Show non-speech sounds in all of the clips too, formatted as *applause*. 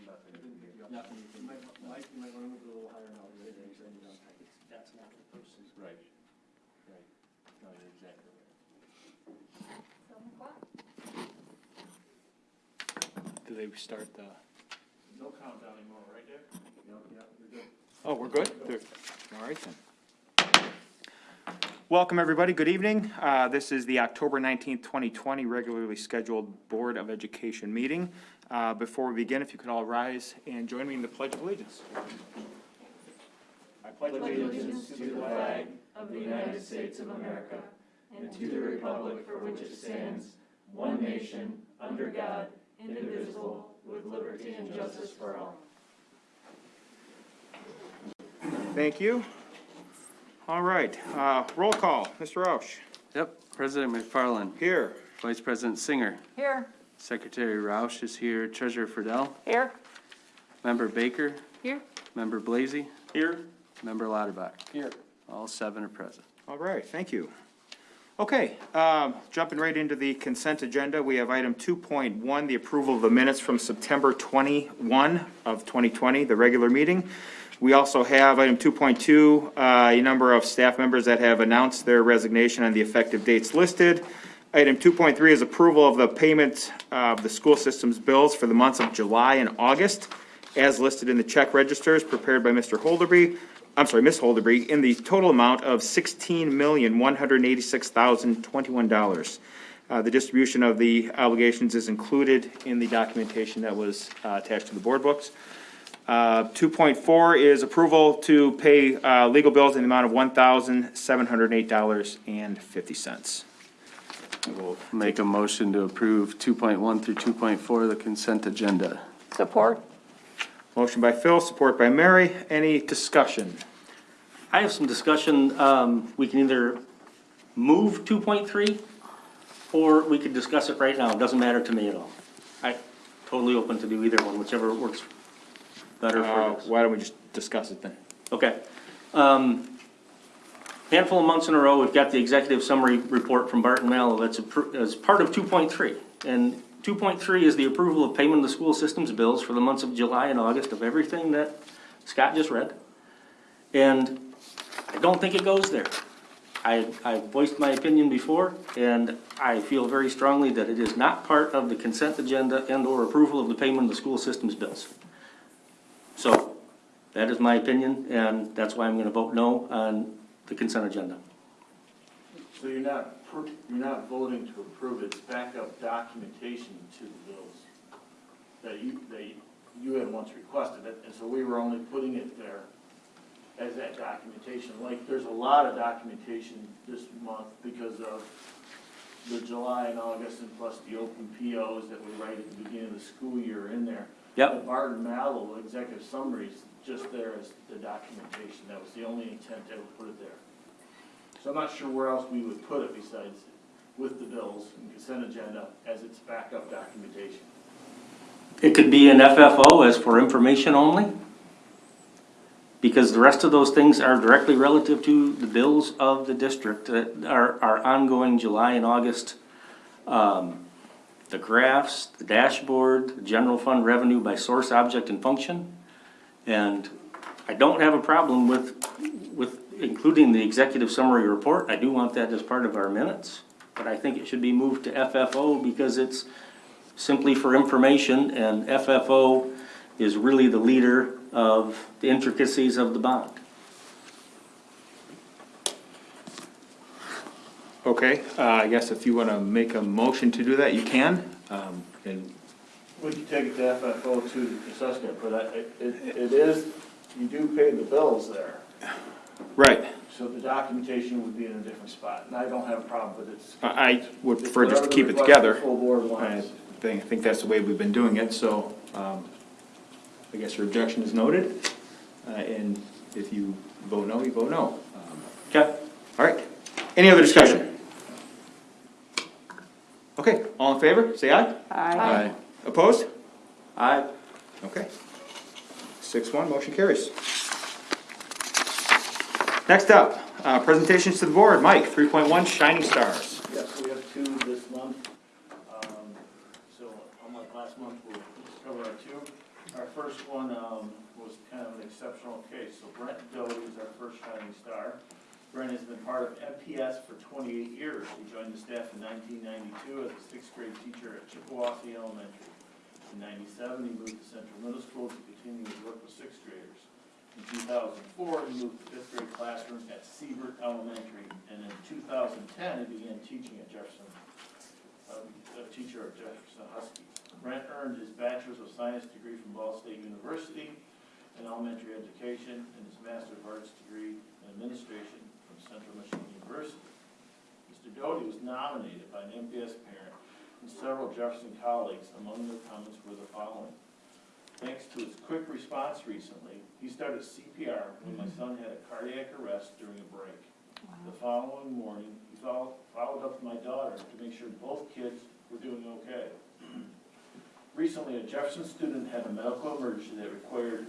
Nothing. Nothing you You can, might, Mike, you might wanna move it a little higher now, right, and send it that's not the person. Right, right. No, you're exactly right. Do they start the, No countdown anymore, right there? Yep, yep, you're good. oh, we're good? They're- All right then. Welcome, everybody. Good evening. Uh, This is the October nineteenth, twenty twenty regularly scheduled Board of Education meeting. Uh, Before we begin, if you could all rise and join me in the Pledge of Allegiance. I pledge allegiance to the flag of the United States of America and to the republic for which it stands, one nation, under God, indivisible, with liberty and justice for all. Thank you. All right, uh, roll call. Mr. Roush, Yep, President McFarland, here. Vice President Singer, Here. Secretary Roush is here, Treasurer Friedel, Here. Member Baker, Here. Member Blazy, Here. Member Lauterbach. Here. All seven are present. All right, thank you. Okay, um, jumping right into the consent agenda, we have item two point one, the approval of the minutes from September twenty-one of twenty twenty, the regular meeting. We also have item two point two, uh, a number of staff members that have announced their resignation on the effective dates listed. Item two point three is approval of the payment of the school system's bills for the months of July and August as listed in the check registers prepared by Mr. Holderby, I'm sorry, Ms. Holderby, in the total amount of sixteen million, one hundred and eighty-six thousand, twenty-one dollars. Uh, the distribution of the obligations is included in the documentation that was, uh, attached to the board books. Uh, two point four is approval to pay, uh, legal bills in the amount of one thousand, seven hundred and eight dollars and fifty We'll cents. Make a motion to approve two point one through two point four, the consent agenda. Support. Motion by Phil, support by Mary. Any discussion? I have some discussion, um, we can either move two point three, or we could discuss it right now, it doesn't matter to me at all. I, totally open to do either one, whichever works better Uh, for us. why don't we just discuss it then? Okay. Um, Handful of months in a row, we've got the executive summary report from Barton Malow that's, appro- as part of two point three. And two point three is the approval of payment of the school system's bills for the months of July and August of everything that Scott just read. And I don't think it goes there. I, I voiced my opinion before, and I feel very strongly that it is not part of the consent agenda and/or approval of the payment of the school system's bills. That is my opinion, and that's why I'm gonna vote no on the consent agenda. So you're not, per- you're not voting to approve it, it's backup documentation to the bills that you, that you had once requested it, and so we were only putting it there as that documentation. Like, there's a lot of documentation this month because of the July and August and plus the open POs that we write at the beginning of the school year in there. Yep. The Barton Malow executive summaries, just there as the documentation, that was the only intent to ever put it there. So I'm not sure where else we would put it besides with the bills and consent agenda as its backup documentation. It could be an FFO as for information only, because the rest of those things are directly relative to the bills of the district, that are, are ongoing July and August. Um, The graphs, the dashboard, the general fund revenue by source, object, and function. And I don't have a problem with, with including the executive summary report, I do want that as part of our minutes. But I think it should be moved to FFO because it's simply for information, and FFO is really the leader of the intricacies of the bond. Okay, uh, I guess if you wanna make a motion to do that, you can. Um, and, We could take it to FFO to discuss it, but I- it, it it is, you do pay the bills there. right, So the documentation would be in a different spot, and I don't have a problem with it. I, I would prefer just to whatever keep the it request the together. Full board I wants. think, I think that's the way we've been doing it, so, um, I guess your objection is noted. Uh, and if you vote no, you vote no. Um, Okay? All right, any other discussion? Okay, all in favor, say aye. Aye. Opposed? Aye. Okay. Six one, motion carries. Next up, uh, presentations to the board. Mike, three point one, Shining Stars. Yes, we have two this month. Um, So unlike last month, we'll just cover our two. Our first one, um, was kind of an exceptional case. So Brent Doty is our first shining star. Brent has been part of MPS for twenty-eight years. He joined the staff in nineteen ninety-two as a sixth grade teacher at Chippewassee Elementary. In ninety-seven, he moved to Central Middle School to continue his work with sixth graders. In two thousand four, he moved to fifth grade classroom at Siebert Elementary. And in two thousand ten, he began teaching at Jefferson, um, a teacher at Jefferson Husky. Brent earned his Bachelor's of Science degree from Ball State University in elementary education and his Master of Arts degree in administration from Central Michigan University. Mr. Doty was nominated by an MPS parent and several Jefferson colleagues. Among their comments were the following. Thanks to his quick response recently, he started CPR when my mm-hmm. son had a cardiac arrest during a break. The following morning, he followed, followed up with my daughter to make sure both kids were doing okay. *clears throat* Recently, a Jefferson student had a medical emergency that required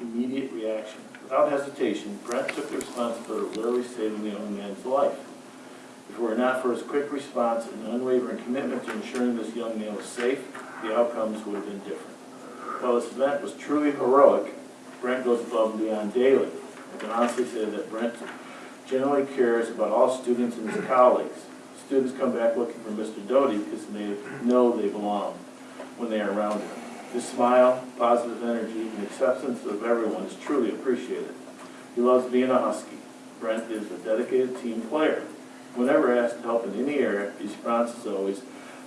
immediate reaction. Without hesitation, Brent took the responsibility of literally saving the young man's life. If it were not for his quick response and unwavering commitment to ensuring this young man was safe, the outcomes would have been different. While this event was truly heroic, Brent goes above and beyond daily. I can honestly say that Brent generally cares about all students and his colleagues. Students come back looking for Mr. Doty because they know they belong when they are around him. His smile, positive energy, and acceptance of everyone is truly appreciated. He loves being a Husky. Brent is a dedicated team player. Whenever asked to help in any area, his response is always,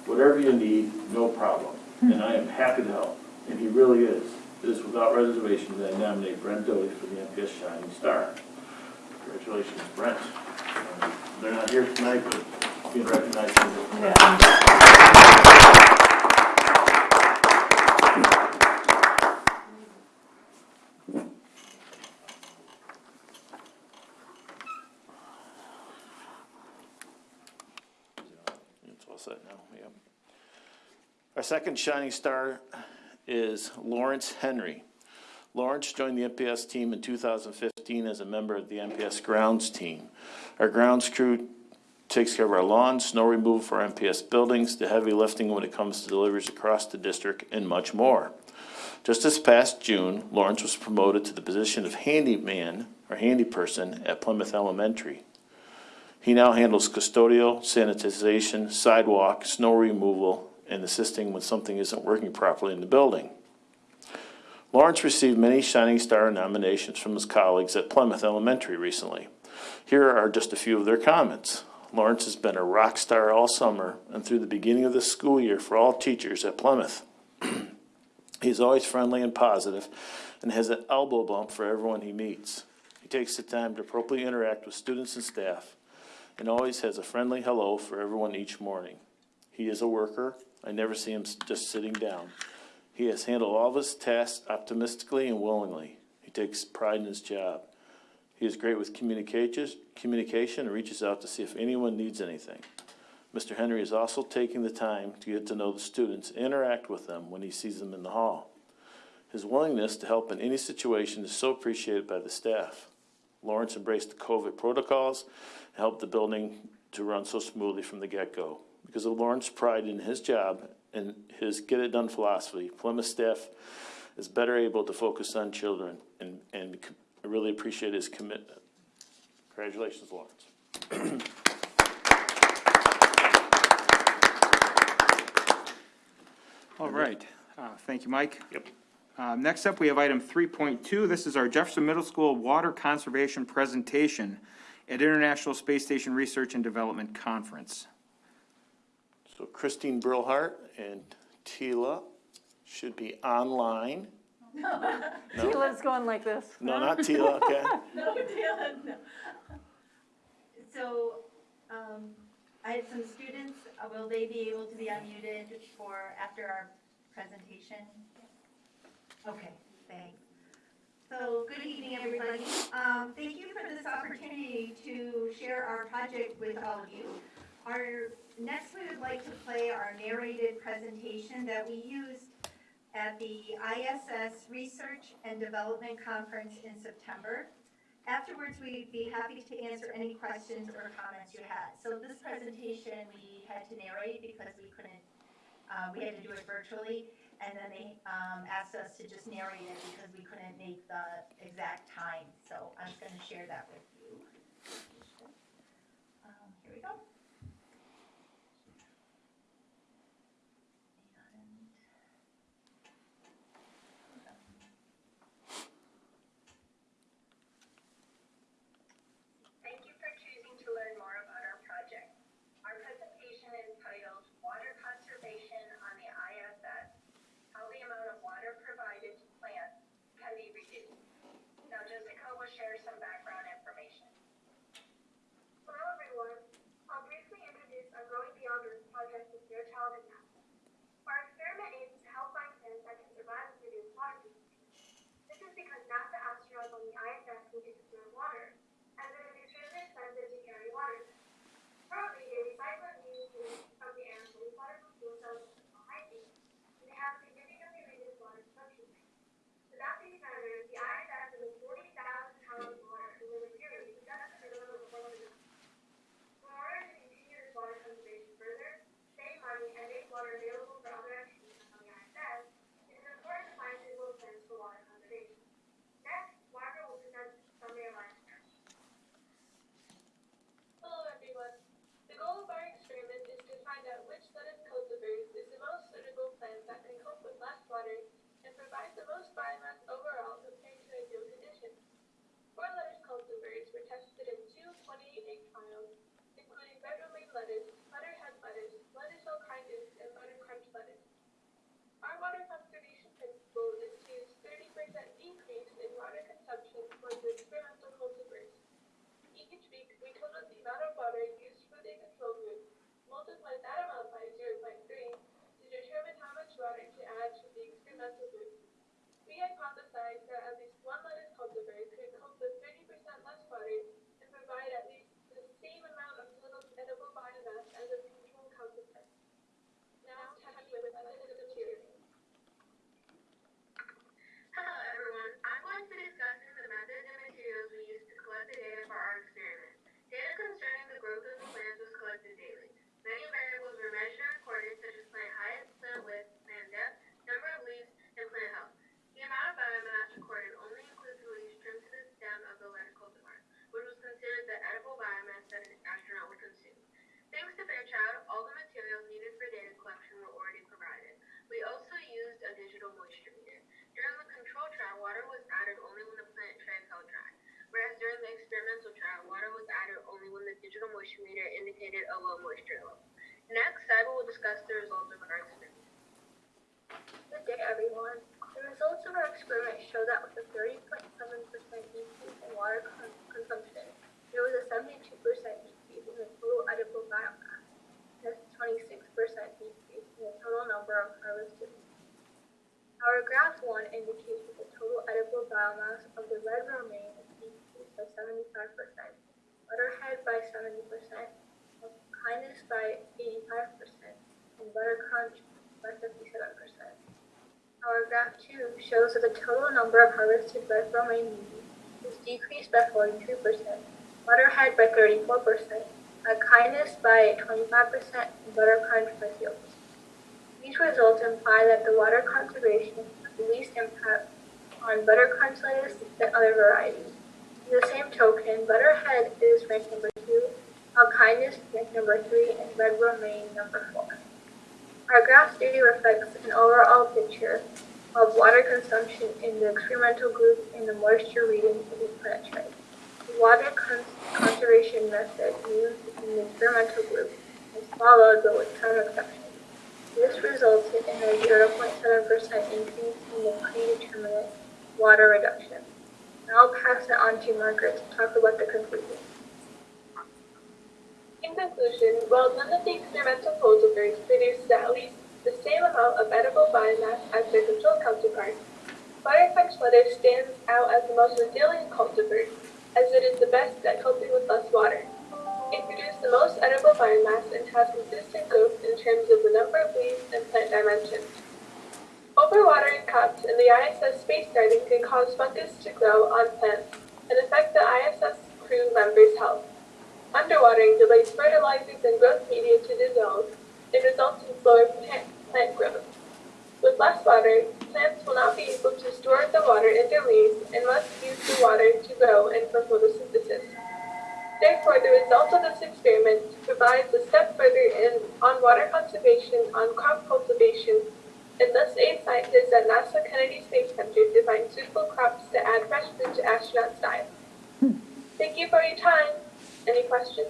whatever you need, no problem. And I am happy to help. And he really is. It is without reservation that I nominate Brent Doty for the MPS Shining Star. Congratulations, Brent. Um, They're not here tonight, but being recognized. It's all now, yep. Our second shining star is Lawrence Henry. Lawrence joined the MPS team in 2015 as a member of the MPS grounds team. Our grounds crew takes care of our lawns, snow removal for MPS buildings, the heavy lifting when it comes to deliveries across the district, and much more. Just this past June, Lawrence was promoted to the position of handyman, or handy person, at Plymouth Elementary. He now handles custodial, sanitization, sidewalk, snow removal, and assisting when something isn't working properly in the building. Lawrence received many Shining Star nominations from his colleagues at Plymouth Elementary recently. Here are just a few of their comments. Lawrence has been a rock star all summer and through the beginning of the school year for all teachers at Plymouth. *clears throat* He's always friendly and positive and has an elbow bump for everyone he meets. He takes the time to appropriately interact with students and staff and always has a friendly hello for everyone each morning. He is a worker. I never see him just sitting down. He has handled all of his tasks optimistically and willingly. He takes pride in his job. He is great with communication, and reaches out to see if anyone needs anything. Mr. Henry is also taking the time to get to know the students, interact with them when he sees them in the hall. His willingness to help in any situation is so appreciated by the staff. Lawrence embraced the COVID protocols and helped the building to run so smoothly from the get-go. Because of Lawrence's pride in his job and his get-it-done philosophy, Plymouth staff is better able to focus on children and, and I really appreciate his commitment. Congratulations, Lawrence. All right, uh, thank you, Mike. Yep. Uh, next up, we have item three point two. This is our Jefferson Middle School Water Conservation Presentation at International Space Station Research and Development Conference. So Christine Brillhart and Tila should be online. *laughs* No, Tila's going like this. No, not Tila, okay? *laughs* *laughs* No, Tila, no. So, um, I had some students, uh, will they be able to be unmuted for, after our presentation? Okay, thanks. So, good evening, everybody. Um, thank you for this opportunity to share our project with all of you. Our, next we would like to play our narrated presentation that we used at the ISS Research and Development Conference in September. Afterwards, we'd be happy to answer any questions or comments you had. So this presentation, we had to narrate because we couldn't, uh, we had to do it virtually. And then they, um, asked us to just narrate it because we couldn't make the exact time, so I'm just gonna share that with you. Um, here we go. And- Thank you for choosing to learn more about our project. Our presentation is titled Water Conservation on the ISS, How the Amount of Water Provided to Plants Can Be Reduced. Now Jessica will share some background information. Hello everyone. I'll briefly introduce our Growing Beyond Earth project with Fairchild and NASA. Our experiment aims to help find plants that can survive and reduce water consumption. This is because NASA astronauts on the ISS need to conserve water, as it is extremely expensive to carry water. Currently, they recycle and use waste from the air for water from fuel cells and hygiene, and they have significantly reduced water consumption. Without these measures, the ISS is forty thousand pounds of water in the yearly, but that's a little bit more than enough. In order to continue this water conservation further, save money, and make water available for other activities on the ISS, it is important to find suitable plans for water conservation. Next, Margaret will present summary of our experiment. Hello everyone. The goal of our experiment is to find out which lettuce cultivars is the most suitable plant that can cope with less water and biomass overall compared to ideal conditions. Four lettuce cultivars were tested in two 28-egg trials, including romaine lettuce, butterhead lettuce, lettuce alpinus, and butter crunch lettuce. Our water conservation principle is to use 30% decrease in water consumption for the experimental cultivars. Each week, we total the amount of water used for the control group, multiply that amount by 0.3 to determine how much water to add to the experimental group. We hypothesized that at least one lettuce cultivar could cope with 30% less water and provide at least the same amount of total edible biomass as a control cultivar. Now, to have you with methods of material. Hello everyone, I'm going to discuss the methods and materials we used to collect the data for our experiment. Data concerning the growth of the plants was collected daily. Many variables were measured and recorded such as plant height, plant width, plant depth, number of leaves, and plant health. The amount of biomass recorded only includes the leaves trimmed to the stem of the lettuce cultivar, which was considered the edible biomass that an astronaut would consume. Fairchild, all the materials needed for data collection were already provided. We also used a digital moisture meter. During the control trial, water was added only when the plant tray fell dry, whereas during the experimental trial, water was added only when the digital moisture meter indicated a low moisture level. Next, Cyber will discuss the results of our experiment. Good day, everyone. The results of our experiment show that with a 30.7% decrease in water con- consumption, there was a 72% decrease in the total edible biomass, and a 26% decrease in the total number of harvested our graph one indicates that the total of the red romaine decreased by seventy-five percent, butterhead by seventy percent, kindness by eighty-five percent, and butter crunch by fifty-seven percent. Our graph two shows that the total number of harvested red romaine leaves is decreased by forty-three percent, butterhead by thirty-four percent, uh, kindness by twenty-five percent, and butter crunch by zero percent. These results imply that the water conservation has the least impact on buttercrunch lettuce than other varieties. In the same token, butterhead is ranked number two, alpinus ranked number three, and red romaine number four. Our graph data reflects an overall picture of water consumption in the experimental group and the moisture readings in the plant tray. The water cons- conservation method used in the experimental group is followed but with some exceptions. This resulted in a 0.7% increase in the predetermined water reduction. Now I'll pass it on to Margaret to talk about the conclusion. In conclusion, while none of the experimental cultivars produced at least the same amount of edible biomass as their control counterparts, Buttercrunch lettuce stands out as the most resilient cultivar, as it is the best at coping with less water. It produced the most edible biomass and has consistent growth in terms of the number of leaves and plant dimensions. Overwatering crops in the ISS space garden can cause fungus to grow on plants and affect the ISS crew members' health. Underwatering delays fertilizers and growth media to dissolve and results in slower plant, plant growth. With less water, plants will not be able to store the water in their leaves and must use the water to grow and for photosynthesis. Therefore, the results of this experiment provides a step further in on water conservation, on crop cultivation, and thus aid scientists at NASA Kennedy Space Center to find suitable crops to add fresh food to astronauts' diets. Thank you for your time. Any questions?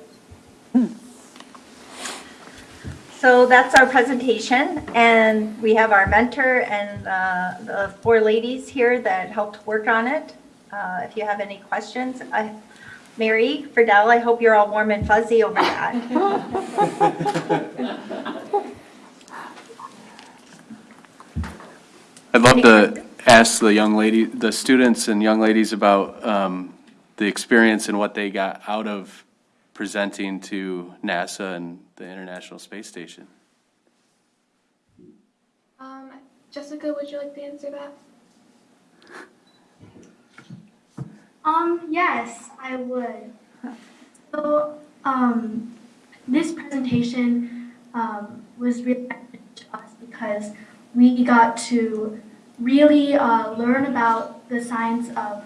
So that's our presentation, and we have our mentor and uh, the four ladies here that helped work on it. Uh, If you have any questions, I, Mary, Fidel, I hope you're all warm and fuzzy over that. *laughs* *laughs* I'd love to ask the young lady, the students and young ladies about um, the experience and what they got out of presenting to NASA and the International Space Station. Um, Jessica, would you like to answer that? Um, yes, I would. So, um, this presentation, um, was really important to us because we got to really, uh, learn about the science of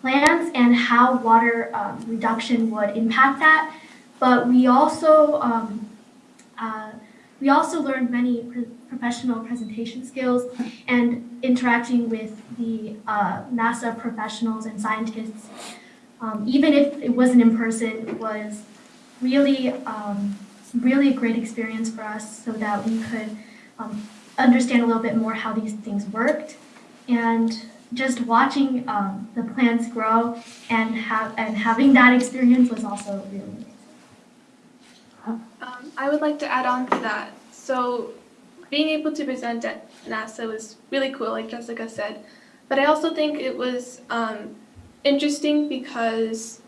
plants and how water, um, reduction would impact that. But we also, um, uh, we also learned many pro- professional presentation skills and interacting with the uh, NASA professionals and scientists, um, even if it wasn't in person, was really, um, really a great experience for us so that we could um, understand a little bit more how these things worked. And just watching um, the plants grow and, have, and having that experience was also really nice. Um, I would like to add on to that. So, being able to present at NASA was really cool, like Jessica said. But I also think it was um, interesting because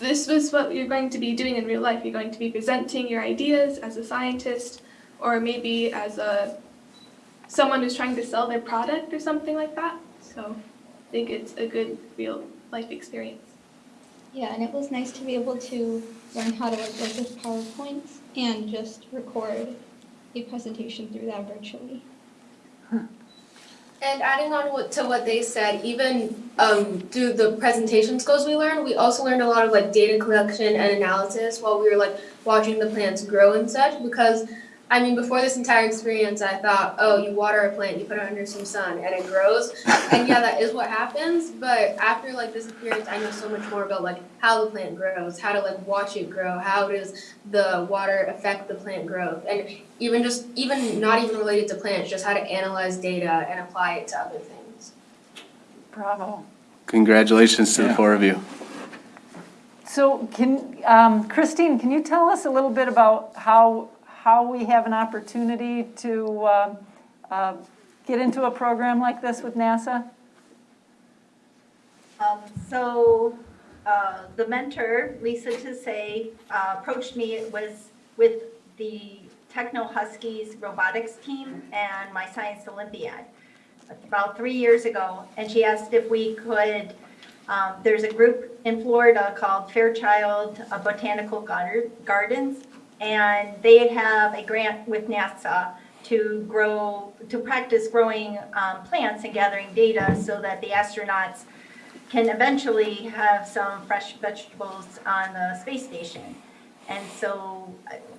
this was what you're going to be doing in real life. You're going to be presenting your ideas as a scientist, or maybe as a someone who's trying to sell their product or something like that. So, I think it's a good real life experience. Yeah, and it was nice to be able to learn how to work with PowerPoints and just record a presentation through that virtually. And adding on what, to what they said, even um, through the presentation skills we learned, we also learned a lot of like data collection and analysis while we were like watching the plants grow and such. Because I mean, before this entire experience, I thought, oh, you water a plant, you put it under some sun, and it grows. And yeah, that is what happens. But after like this experience, I know so much more about like how the plant grows, how to like watch it grow, how does the water affect the plant growth, and even just even not even related to plants, just how to analyze data and apply it to other things. Bravo. Congratulations to the four of you. So can, um, Christine, can you tell us a little bit about how, how we have an opportunity to um, uh, get into a program like this with NASA? Um, So uh, the mentor, Lisa Tassay, uh, approached me, it was with the Techno Huskies robotics team and my Science Olympiad about three years ago, and she asked if we could, um, there's a group in Florida called Fairchild uh, Botanical Gardens, and they have a grant with NASA to grow, to practice growing um, plants and gathering data so that the astronauts can eventually have some fresh vegetables on the space station. And so,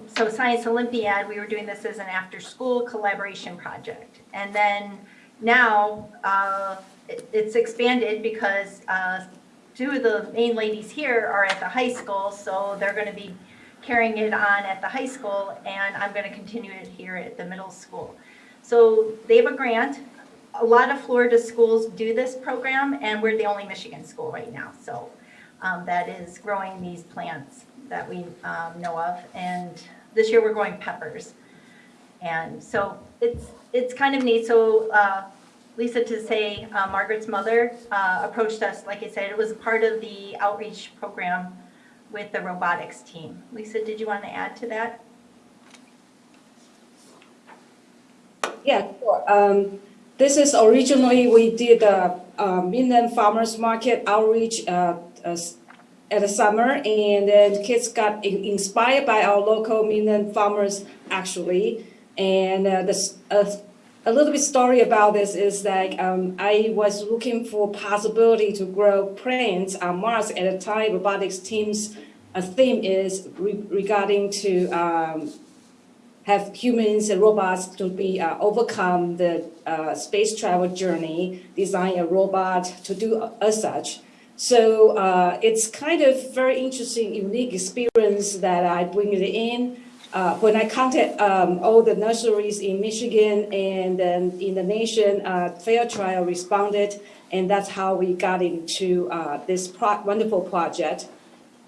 so Science Olympiad, we were doing this as an after-school collaboration project. And then now, uh, it- it's expanded because uh, two of the main ladies here are at the high school, so they're going to be carrying it on at the high school, and I'm going to continue it here at the middle school. So they have a grant. A lot of Florida schools do this program, and we're the only Michigan school right now, so um, that is growing these plants that we um, know of. And this year, we're growing peppers. And so it's, it's kind of neat. So uh, Lisa Tassay, uh, Margaret's mother uh, approached us, like I said, it was part of the outreach program with the robotics team. Lisa, did you want to add to that? Yeah, sure. Um, this is originally, we did a, uh Midland Farmers Market outreach, uh, uh, at the summer, and then kids got in- inspired by our local Midland farmers, actually. And, uh, the, uh, a little bit story about this is that um, I was looking for possibility to grow planes on Mars at a time. Robotics team's uh, theme is re- regarding to um, have humans and robots to be uh, overcome the uh, space travel journey, design a robot to do as such. So uh, it's kind of very interesting, unique experience that I bring it in. Uh, when I contact um, all the nurseries in Michigan and then in the nation, uh, Trial responded, and that's how we got into uh, this pro- wonderful project.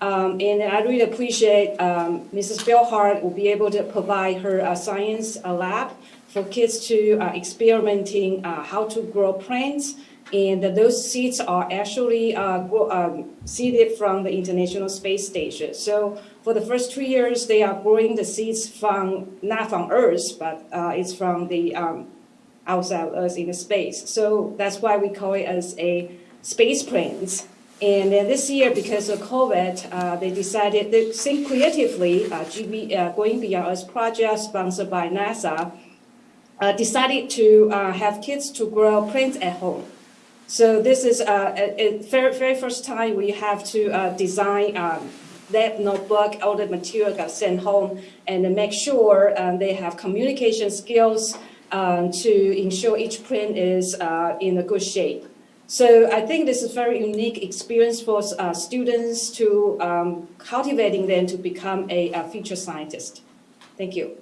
Um, and I really appreciate um, Mrs. Bellhart will be able to provide her uh, science uh, lab for kids to uh, experimenting how to grow plants. And those seeds are actually uh, um, seeded from the International Space Station. So for the first two years, they are growing the seeds from not from Earth, but uh, it's from the um, outside of Earth in space. So that's why we call it as a space plants. And this year, because of COVID, uh, they decided to think creatively, uh, GB, uh, going beyond Earth project sponsored by NASA, uh, decided to have kids to grow plants at home. So this is uh, a, a very, very first time we have to uh, design um, that notebook, all the material got sent home, and make sure um, they have communication skills um, to ensure each print is uh, in a good shape. So I think this is a very unique experience for uh, students to um, cultivating them to become a, a future scientist. Thank you.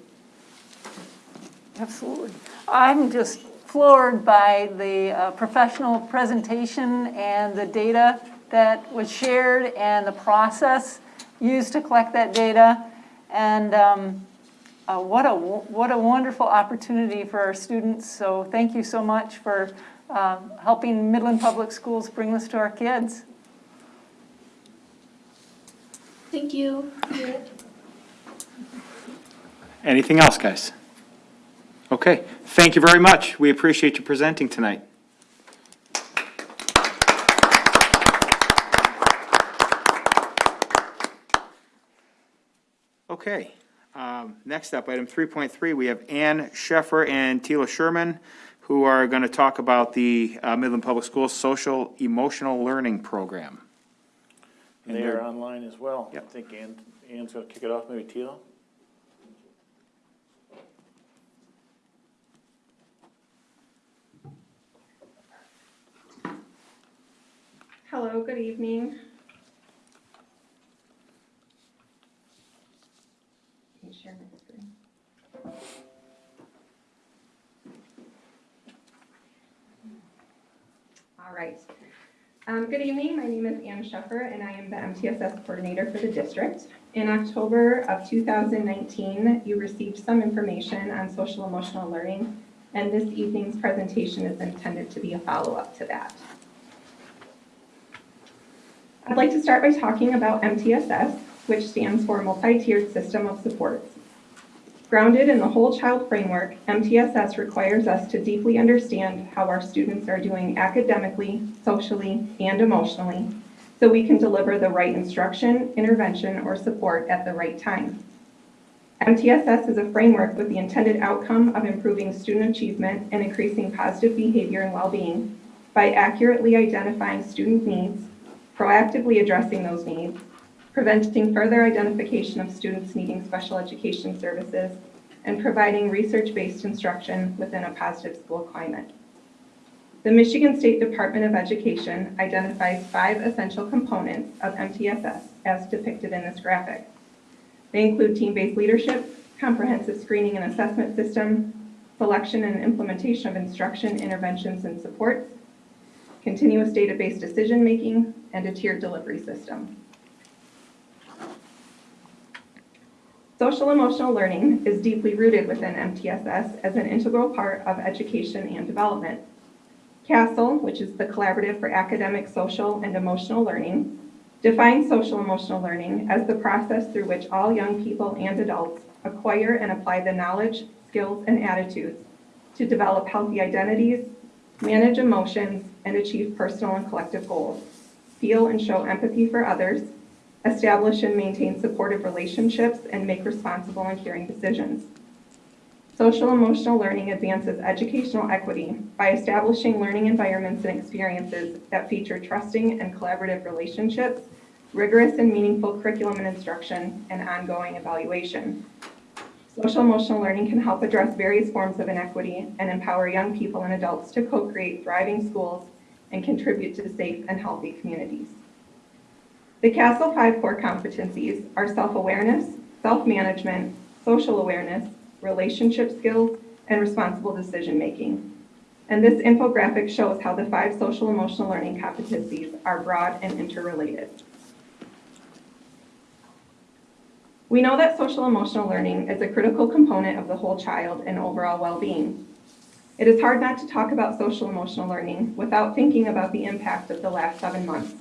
Absolutely. I'm just floored by the uh, professional presentation and the data that was shared and the process used to collect that data. And um, uh, what, a, what a wonderful opportunity for our students. So thank you so much for uh, helping Midland Public Schools bring this to our kids. Thank you. Anything else, guys? Okay, thank you very much. We appreciate you presenting tonight. Okay, um, next up, item 3.3, we have Ann Sheffer and Tila Sherman, who are going to talk about the uh, Midland Public Schools Social Emotional Learning Program. And They they're- are online as well. I Yep. think Ann, Ann's gonna kick it off, maybe Tila? Hello, good evening. Share? All right. Um, good evening. My name is Ann Sheffer, and I am the MTSS coordinator for the district. In October of 2019, you received some information on social emotional learning, and this evening's presentation is intended to be a follow-up to that. I'd like to start by talking about MTSS, which stands for Multi-Tiered System of Supports. Grounded in the whole child framework, MTSS requires us to deeply understand how our students are doing academically, socially, and emotionally, so we can deliver the right instruction, intervention, or support at the right time. MTSS is a framework with the intended outcome of improving student achievement and increasing positive behavior and well-being by accurately identifying student needs, proactively addressing those needs, preventing further identification of students needing special education services, and providing research-based instruction within a positive school climate. The Michigan State Department of Education identifies five essential components of MTSS as depicted in this graphic. They include team-based leadership, comprehensive screening and assessment system, selection and implementation of instruction, interventions, and supports, continuous database decision-making, and a tiered delivery system. Social emotional learning is deeply rooted within MTSS as an integral part of education and development. CASEL, which is the Collaborative for Academic, Social, and Emotional Learning, defines social emotional learning as the process through which all young people and adults acquire and apply the knowledge, skills, and attitudes to develop healthy identities, manage emotions, and achieve personal and collective goals, feel and show empathy for others, establish and maintain supportive relationships, and make responsible and caring decisions. Social emotional learning advances educational equity by establishing learning environments and experiences that feature trusting and collaborative relationships, rigorous and meaningful curriculum and instruction, and ongoing evaluation. Social emotional learning can help address various forms of inequity and empower young people and adults to co-create thriving schools and contribute to safe and healthy communities. The CASEL five core competencies are self-awareness, self-management, social awareness, relationship skills, and responsible decision-making. And this infographic shows how the five social emotional learning competencies are broad and interrelated. We know that social emotional learning is a critical component of the whole child and overall well-being. It is hard not to talk about social emotional learning without thinking about the impact of the last seven months.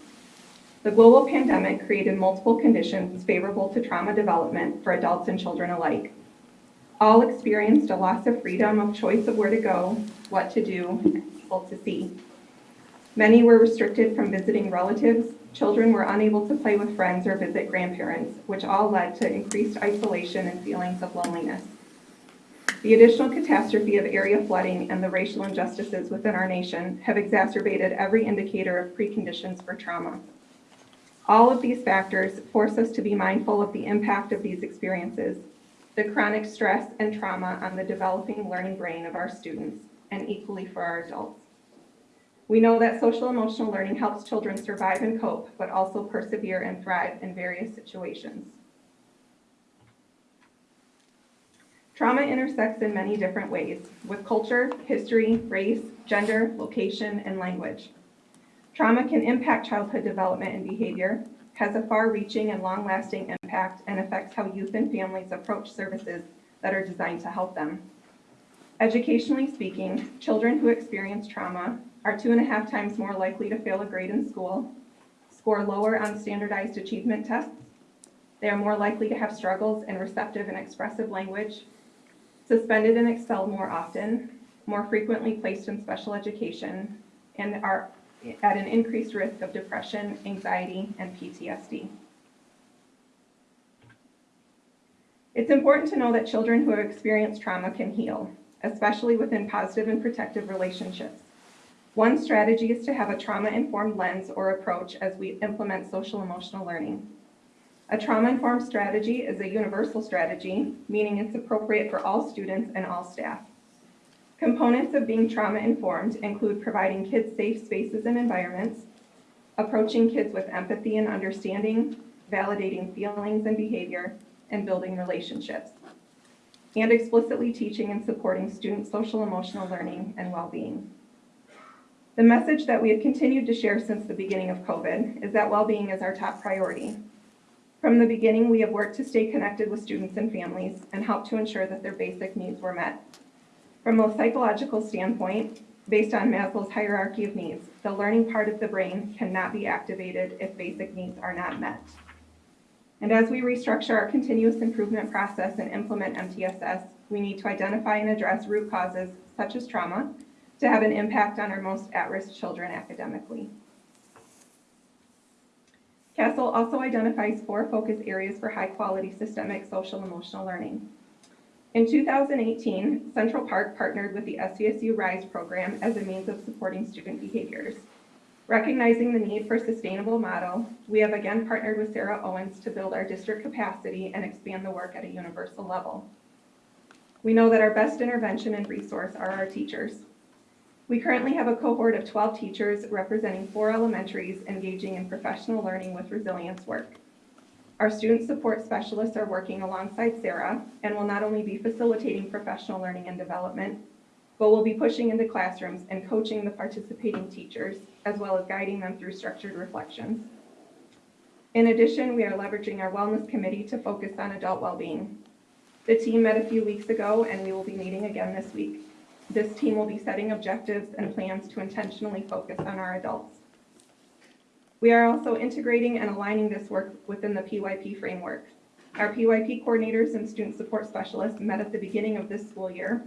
The global pandemic created multiple conditions favorable to trauma development for adults and children alike. All experienced a loss of freedom of choice of where to go, what to do, and people to see. Many were restricted from visiting relatives, children were unable to play with friends or visit grandparents, which all led to increased isolation and feelings of loneliness. The additional catastrophe of area flooding and the racial injustices within our nation have exacerbated every indicator of preconditions for trauma. All of these factors force us to be mindful of the impact of these experiences, the chronic stress and trauma on the developing learning brain of our students, and equally for our adults. We know that social emotional learning helps children survive and cope, but also persevere and thrive in various situations. Trauma intersects in many different ways with culture, history, race, gender, location, and language. Trauma can impact childhood development and behavior, has a far-reaching and long-lasting impact, and affects how youth and families approach services that are designed to help them. Educationally speaking, children who experience trauma are two and a half times more likely to fail a grade in school, score lower on standardized achievement tests, they are more likely to have struggles in receptive and expressive language, suspended and expelled more often, more frequently placed in special education, and are at an increased risk of depression, anxiety, and PTSD. It's important to know that children who have experienced trauma can heal, especially within positive and protective relationships. One strategy is to have a trauma-informed lens or approach as we implement social emotional learning. A trauma-informed strategy is a universal strategy, meaning it's appropriate for all students and all staff. Components of being trauma-informed include providing kids safe spaces and environments, approaching kids with empathy and understanding, validating feelings and behavior, and building relationships, and explicitly teaching and supporting student social emotional learning and well-being. The message that we have continued to share since the beginning of COVID is that well-being is our top priority. From the beginning, we have worked to stay connected with students and families and help to ensure that their basic needs were met. From a psychological standpoint, based on Maslow's hierarchy of needs, the learning part of the brain cannot be activated if basic needs are not met. And as we restructure our continuous improvement process and implement MTSS, we need to identify and address root causes such as trauma to have an impact on our most at-risk children academically. CASEL also identifies four focus areas for high-quality systemic social emotional learning. In 2018, Central Park partnered with the SVSU RISE program as a means of supporting student behaviors. Recognizing the need for a sustainable model, we have again partnered with Sarah Owens to build our district capacity and expand the work at a universal level. We know that our best intervention and resource are our teachers. We currently have a cohort of 12 teachers representing four elementaries engaging in professional learning with resilience work. Our student support specialists are working alongside Sarah and will not only be facilitating professional learning and development, but will be pushing into classrooms and coaching the participating teachers, as well as guiding them through structured reflections. In addition, we are leveraging our wellness committee to focus on adult well-being. The team met a few weeks ago and we will be meeting again this week. This team will be setting objectives and plans to intentionally focus on our adults. We are also integrating and aligning this work within the PYP framework. Our PYP coordinators and student support specialists met at the beginning of this school year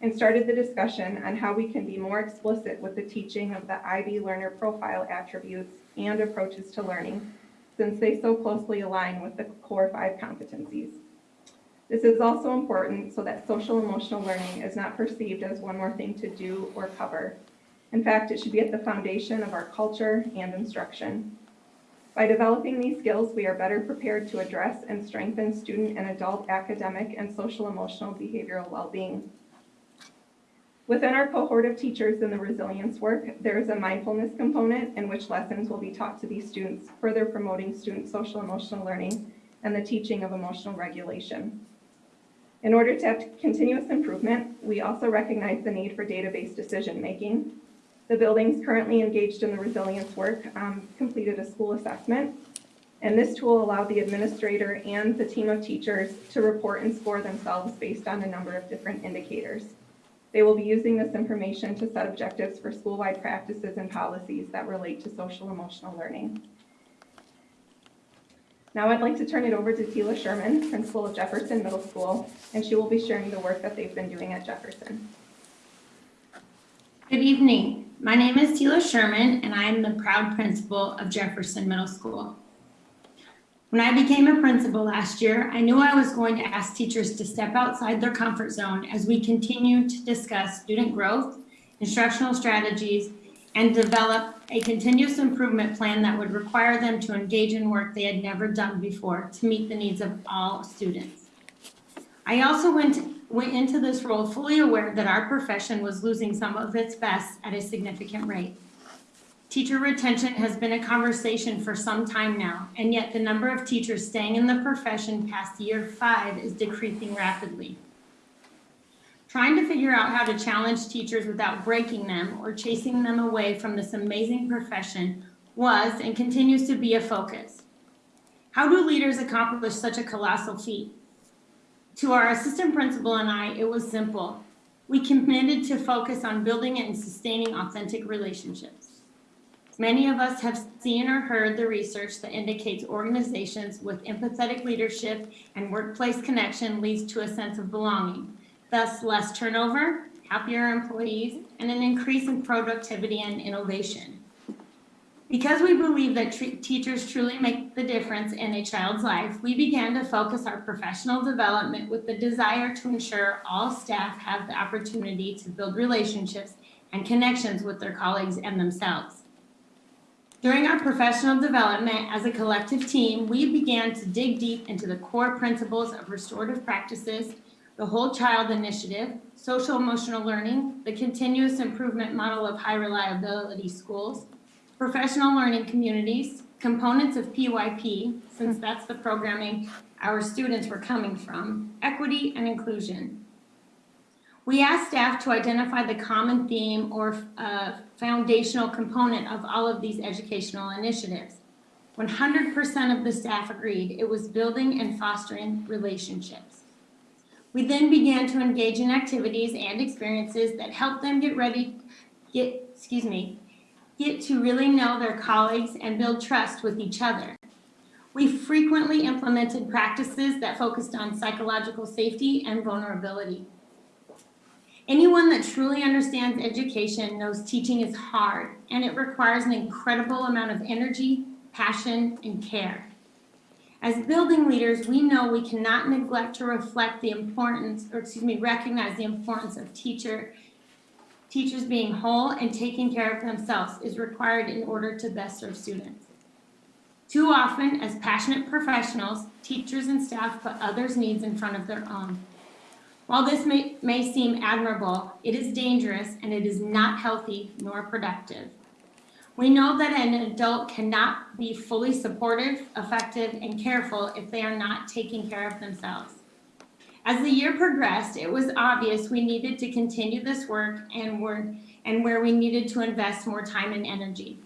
and started the discussion on how we can be more explicit with the teaching of the IB learner profile attributes and approaches to learning, since they so closely align with the core five competencies. This is also important so that social emotional learning is not perceived as one more thing to do or cover. In fact, it should be at the foundation of our culture and instruction. By developing these skills, we are better prepared to address and strengthen student and adult academic and social emotional behavioral well-being. Within our cohort of teachers in the resilience work, there is a mindfulness component in which lessons will be taught to these students, further promoting student social emotional learning and the teaching of emotional regulation. In order to have continuous improvement, we also recognize the need for database decision-making. The buildings currently engaged in the resilience work um, completed a school assessment, and this tool allowed the administrator and the team of teachers to report and score themselves based on a number of different indicators. They will be using this information to set objectives for school-wide practices and policies that relate to social emotional learning. Now I'd like to turn it over to Tila Sherman, principal of Jefferson Middle School, and she will be sharing the work that they've been doing at Jefferson. Good evening. My name is Tila Sherman, and I am the proud principal of Jefferson Middle School. When I became a principal last year, I knew I was going to ask teachers to step outside their comfort zone as we continue to discuss student growth, instructional strategies, and develop a continuous improvement plan that would require them to engage in work they had never done before to meet the needs of all students. I also went, went into this role fully aware that our profession was losing some of its best at a significant rate. Teacher retention has been a conversation for some time now, and yet the number of teachers staying in the profession past year five is decreasing rapidly. Trying to figure out how to challenge teachers without breaking them or chasing them away from this amazing profession was and continues to be a focus. How do leaders accomplish such a colossal feat? To our assistant principal and I, it was simple. We committed to focus on building and sustaining authentic relationships. Many of us have seen or heard the research that indicates organizations with empathetic leadership and workplace connection leads to a sense of belonging, thus less turnover, happier employees, and an increase in productivity and innovation. Because we believe that teachers truly make the difference in a child's life, we began to focus our professional development with the desire to ensure all staff have the opportunity to build relationships and connections with their colleagues and themselves. During our professional development as a collective team, we began to dig deep into the core principles of restorative practices, the whole child initiative, social emotional learning, the continuous improvement model of high reliability schools, professional learning communities, components of PYP, since that's the programming our students were coming from, equity and inclusion. We asked staff to identify the common theme or uh, foundational component of all of these educational initiatives. 100% of the staff agreed it was building and fostering relationships. We then began to engage in activities and experiences that helped them get ready, get, excuse me, get to really know their colleagues and build trust with each other. We frequently implemented practices that focused on psychological safety and vulnerability. Anyone that truly understands education knows teaching is hard and it requires an incredible amount of energy, passion, and care. As building leaders, we know we cannot neglect to reflect the importance, or excuse me, recognize the importance of teacher, teachers being whole and taking care of themselves is required in order to best serve students. Too often, as passionate professionals, teachers and staff put others' needs in front of their own. While this may, may seem admirable, it is dangerous and it is not healthy nor productive. We know that an adult cannot be fully supportive, effective, and careful if they are not taking care of themselves. As the year progressed, it was obvious we needed to continue this work and, were, and where we needed to invest more time and energy.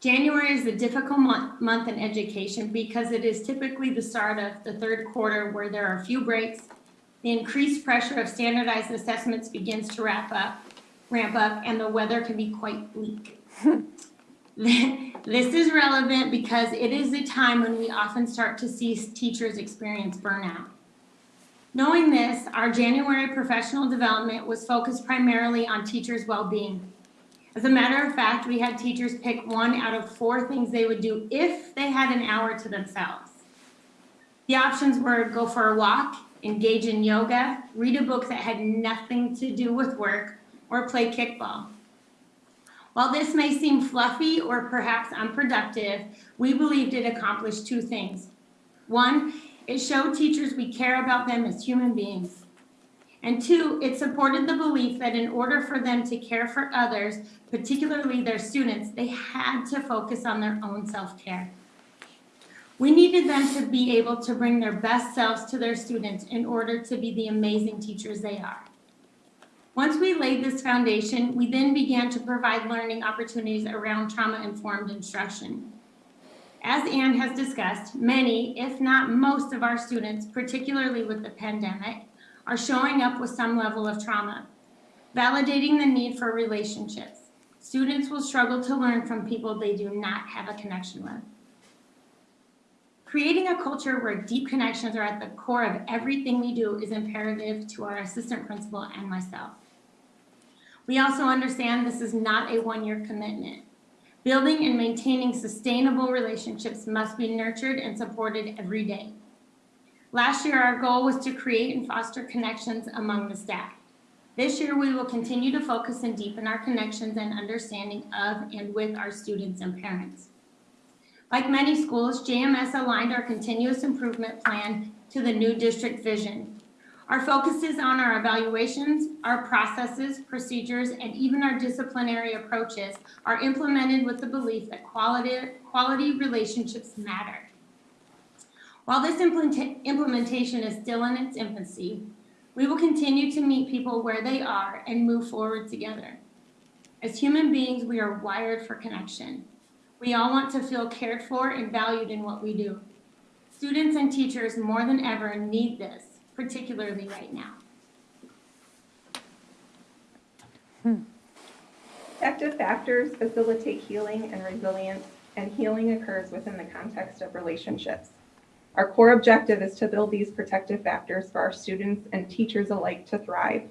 January is a difficult month, month in education because it is typically the start of the third quarter where there are few breaks, the increased pressure of standardized assessments begins to wrap up, ramp up, and the weather can be quite bleak. *laughs* this is relevant because it is a time when we often start to see teachers experience burnout. Knowing this, our January professional development was focused primarily on teachers' well-being. As a matter of fact, we had teachers pick one out of four things they would do if they had an hour to themselves. The options were go for a walk, engage in yoga, read a book that had nothing to do with work, or play kickball. While this may seem fluffy or perhaps unproductive, we believed it accomplished two things. One, it showed teachers we care about them as human beings. And two, it supported the belief that in order for them to care for others, particularly their students, they had to focus on their own self-care. We needed them to be able to bring their best selves to their students in order to be the amazing teachers they are. Once we laid this foundation, we then began to provide learning opportunities around trauma-informed instruction. As Anne has discussed, many, if not most of our students, particularly with the pandemic, are showing up with some level of trauma, validating the need for relationships. Students will struggle to learn from people they do not have a connection with. Creating a culture where deep connections are at the core of everything we do is imperative to our assistant principal and myself. We also understand this is not a one-year commitment. Building and maintaining sustainable relationships must be nurtured and supported every day. Last year, our goal was to create and foster connections among the staff. This year, we will continue to focus and deepen our connections and understanding of and with our students and parents. Like many schools, JMS aligned our continuous improvement plan to the new district vision. Our focus is on our evaluations, our processes, procedures, and even our disciplinary approaches are implemented with the belief that quality, quality relationships matter. While this implementa- implementation is still in its infancy, we will continue to meet people where they are and move forward together. As human beings, we are wired for connection. We all want to feel cared for and valued in what we do. Students and teachers more than ever need this, particularly right now. Protective factors facilitate healing and resilience, and healing occurs within the context of relationships. Our core objective is to build these protective factors for our students and teachers alike to thrive.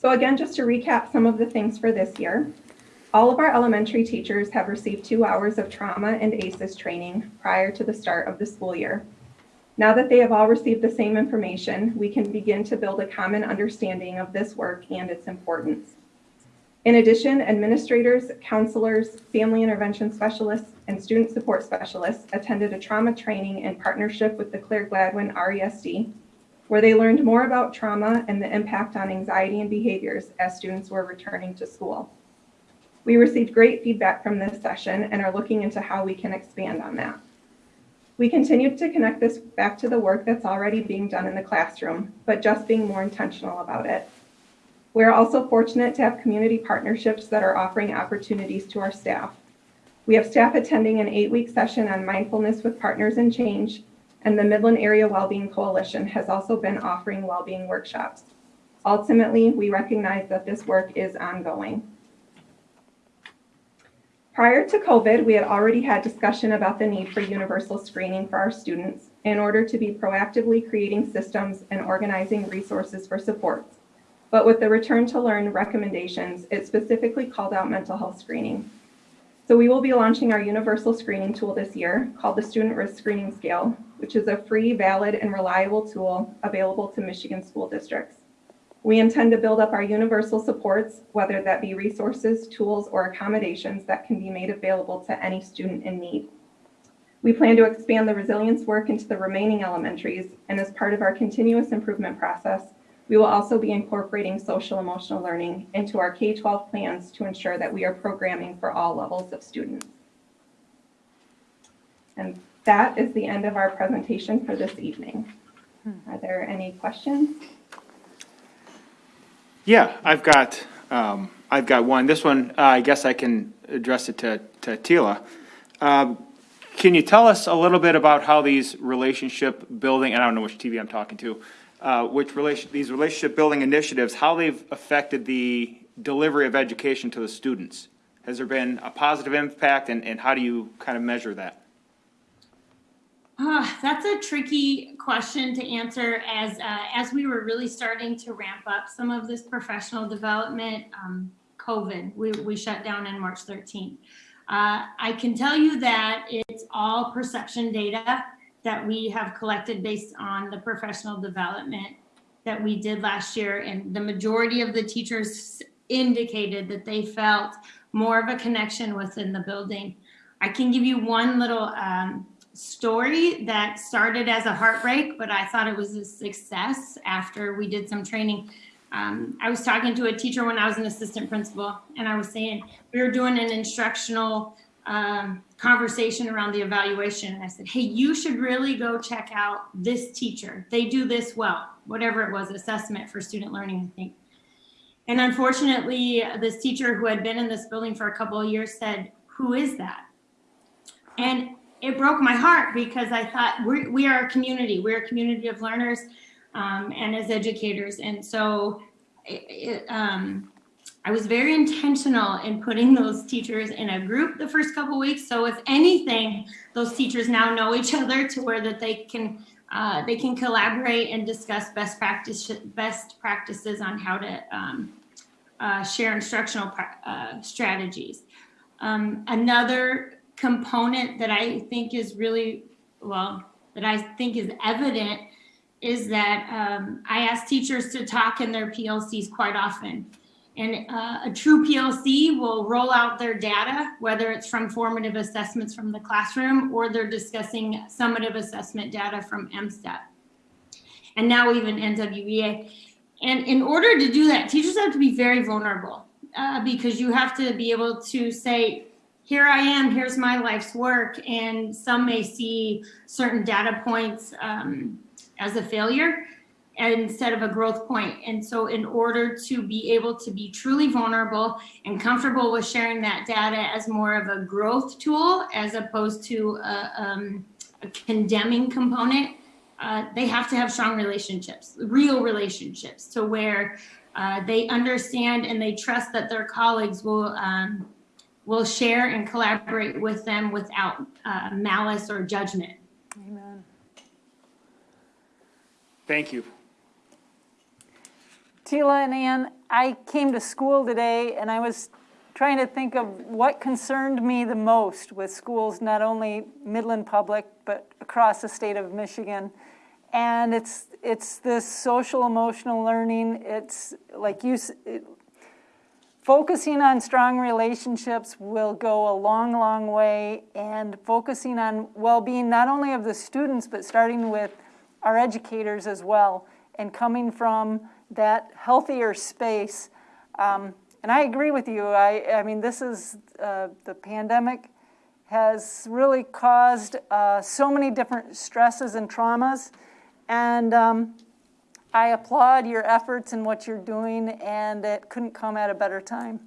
So again, just to recap some of the things for this year, all of our elementary teachers have received two hours of trauma and ACEs training prior to the start of the school year. Now that they have all received the same information, we can begin to build a common understanding of this work and its importance. In addition, administrators, counselors, family intervention specialists, and student support specialists attended a trauma training in partnership with the Clare Gladwin RESD, where they learned more about trauma and the impact on anxiety and behaviors as students were returning to school. We received great feedback from this session and are looking into how we can expand on that. We continue to connect this back to the work that's already being done in the classroom, but just being more intentional about it. We're also fortunate to have community partnerships that are offering opportunities to our staff. We have staff attending an eight-week session on mindfulness with partners in change, and the Midland Area Wellbeing Coalition has also been offering well-being workshops. Ultimately, we recognize that this work is ongoing. Prior to COVID, we had already had discussion about the need for universal screening for our students in order to be proactively creating systems and organizing resources for supports. But with the return to learn recommendations, it specifically called out mental health screening. So we will be launching our universal screening tool this year called the Student Risk Screening Scale, which is a free, valid, and reliable tool available to Michigan school districts. We intend to build up our universal supports, whether that be resources, tools, or accommodations that can be made available to any student in need. We plan to expand the resilience work into the remaining elementaries, and as part of our continuous improvement process, we will also be incorporating social emotional learning into our K-12 plans to ensure that we are programming for all levels of students. And that is the end of our presentation for this evening. Are there any questions? Yeah, I've got, um, I've got one. This one, uh, I guess I can address it to, to Tila. Um, Can you tell us a little bit about how these relationship building, and I don't know which TV I'm talking to, uh, which relation, these relationship building initiatives, how they've affected the delivery of education to the students? Has there been a positive impact, and, and how do you kind of measure that? Ah, that's a tricky question to answer as uh, as we were really starting to ramp up some of this professional development. Um, COVID, we, we shut down in March 13th. Uh, I can tell you that it's all perception data. that we have collected based on the professional development that we did last year. And the majority of the teachers indicated that they felt more of a connection within the building. I can give you one little um, story that started as a heartbreak, but I thought it was a success after we did some training. Um, I was talking to a teacher when I was an assistant principal, and I was saying we were doing an instructional um, conversation around the evaluation. And I said, Hey, you should really go check out this teacher. They do this well, whatever it was, assessment for student learning, I think. And unfortunately, this teacher who had been in this building for a couple of years said, Who is that? And it broke my heart because I thought we're, we are a community. We're a community of learners um, and as educators. And so it, it, um, I was very intentional in putting those teachers in a group the first couple weeks. So if anything, those teachers now know each other to where that they can uh, they can collaborate and discuss best practice best practices on how to um, uh, share instructional uh, strategies. Um, another component that I think is really, well, that I think is evident is that um, I ask teachers to talk in their PLCs quite often. And uh, a true PLC will roll out their data, whether it's from formative assessments from the classroom or they're discussing summative assessment data from MSTEP. And now even NWEA. And in order to do that, teachers have to be very vulnerable uh, because you have to be able to say, here I am, here's my life's work. And some may see certain data points um, as a failure instead of a growth point. And so in order to be able to be truly vulnerable and comfortable with sharing that data as more of a growth tool as opposed to a, um, a condemning component, uh, they have to have strong relationships, real relationships to where uh, they understand and they trust that their colleagues will um, will share and collaborate with them without uh, malice or judgment. Amen. Thank you. Tila and Ann, I came to school today and I was trying to think of what concerned me the most with schools, not only Midland Public, but across the state of Michigan. And it's, it's this social emotional learning. It's like you, it, focusing on strong relationships will go a long, long way. And focusing on well-being, not only of the students, but starting with our educators as well. And coming from that healthier space. Um, and I agree with you. I, I mean, this is uh, the pandemic has really caused uh, so many different stresses and traumas. And um, I applaud your efforts and what you're doing, and it couldn't come at a better time.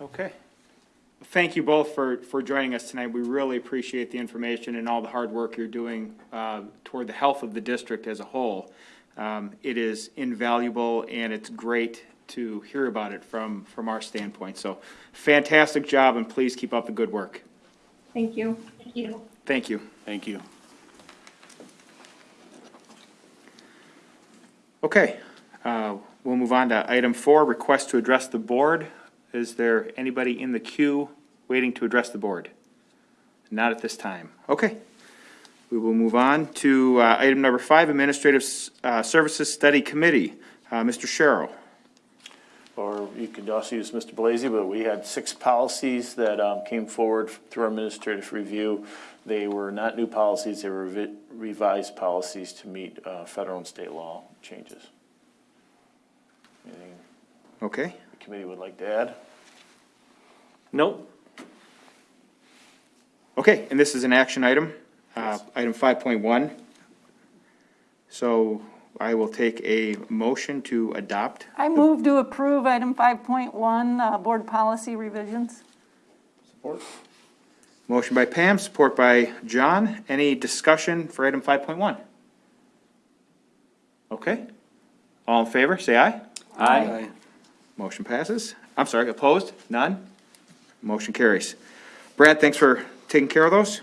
Okay. Thank you both for, for joining us tonight. We really appreciate the information and all the hard work you're doing uh, toward the health of the district as a whole. Um, It is invaluable, and it's great to hear about it from, from our standpoint. So fantastic job, and please keep up the good work. Thank you. Thank you. Thank you. Thank you. Okay, uh, we'll move on to item four, request to address the board. Is there anybody in the queue waiting to address the board? Not at this time. Okay. We will move on to uh, item number five, Administrative uh, Services Study Committee. Uh, Mr. Sherrill. Or you could also use Mr. Blasey, but we had six policies that um, came forward through our administrative review. They were not new policies, they were revi- revised policies to meet uh, federal and state law changes. Anything Okay. the committee would like to add? Nope. Okay, and this is an action item, uh, item five point one. So I will take a motion to adopt. I move to approve item 5.1, uh, board policy revisions. Support. Motion by Pam, support by John. Any discussion for item five point one? Okay. All in favor, say aye. Aye. Motion passes. I'm sorry, opposed? None? Motion carries. Brad, thanks for taking care of those.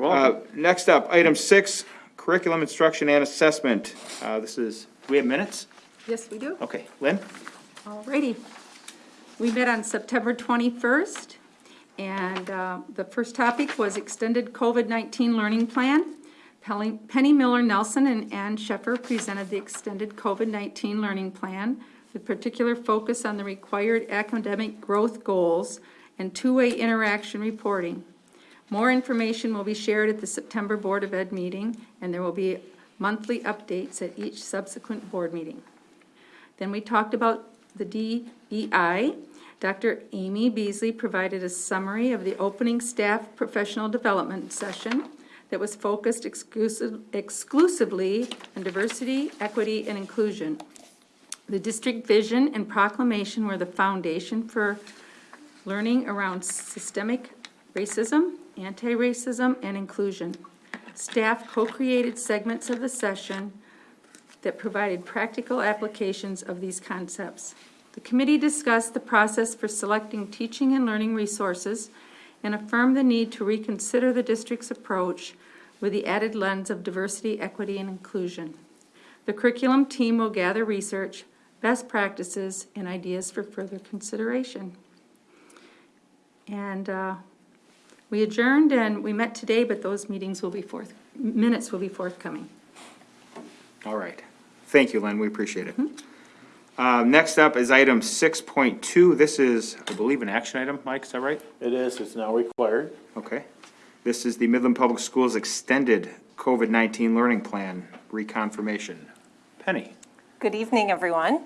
Uh, next up, item six, curriculum instruction and assessment. Uh, this is, do we have minutes? Yes, we do. Okay, Lynn? Alrighty. We met on September 21st, And uh, the first topic was extended COVID-19 learning plan. Penny Miller Nelson and Ann Sheffer presented the extended COVID-19 learning plan with particular focus on the required academic growth goals and two-way interaction reporting. More information will be shared at the September Board of Ed meeting, and there will be monthly updates at each subsequent board meeting. Then we talked about the DEI. Dr. Amy Beasley provided a summary of the opening staff professional development session that was focused exclusive, exclusively on diversity, equity, and inclusion. The district vision and proclamation were the foundation for learning around systemic racism, anti-racism, and inclusion. Staff co-created segments of the session that provided practical applications of these concepts. The committee discussed the process for selecting teaching and learning resources and affirmed the need to reconsider the district's approach with the added lens of diversity, equity, and inclusion. The curriculum team will gather research, best practices, and ideas for further consideration. And uh, we adjourned and we met today, but those meetings will be forth, minutes will be forthcoming. All right. Thank you, Len, we appreciate it. Uh, Next up is item 6.2. This is, I believe, an action item, Mike, is that right? It is, it's now required. Okay. This is the Midland Public Schools Extended COVID-19 Learning Plan reconfirmation. Penny? Good evening, everyone.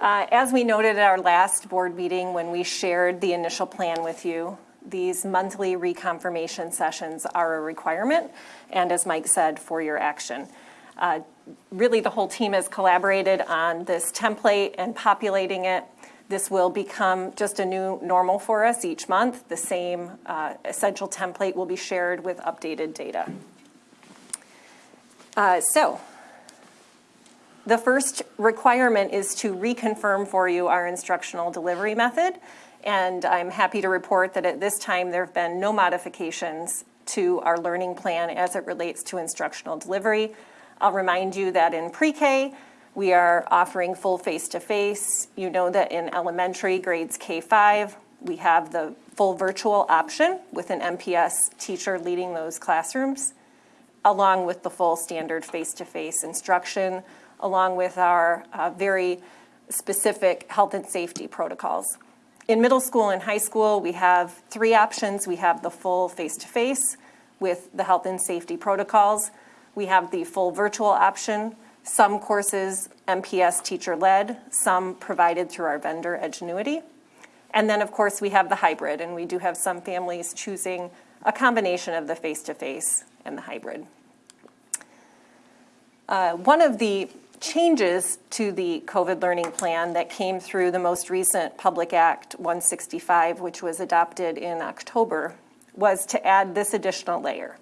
Uh, As we noted at our last board meeting, when we shared the initial plan with you, these monthly reconfirmation sessions are a requirement, and as Mike said, for your action. Uh, Really, the whole team has collaborated on this template and populating it. This will become just a new normal for us each month. The same uh, essential template will be shared with updated data. Uh, So, the first requirement is to reconfirm for you our instructional delivery method. And I'm happy to report that at this time, there have been no modifications to our learning plan as it relates to instructional delivery. I'll remind you that in pre-K, we are offering full face-to-face. You know that in elementary grades K-5, we have the full virtual option with an MPS teacher leading those classrooms, along with the full standard face-to-face instruction, along with our uh, very specific health and safety protocols. In middle school and high school, we have three options. We have the full face-to-face with the health and safety protocols. We have the full virtual option, some courses MPS teacher-led, some provided through our vendor Edgenuity. And then, of course, we have the hybrid, and we do have some families choosing a combination of the face-to-face and the hybrid. Uh, One of the changes to the COVID learning plan that came through the most recent Public Act 165, which was adopted in October, was to add this additional layer.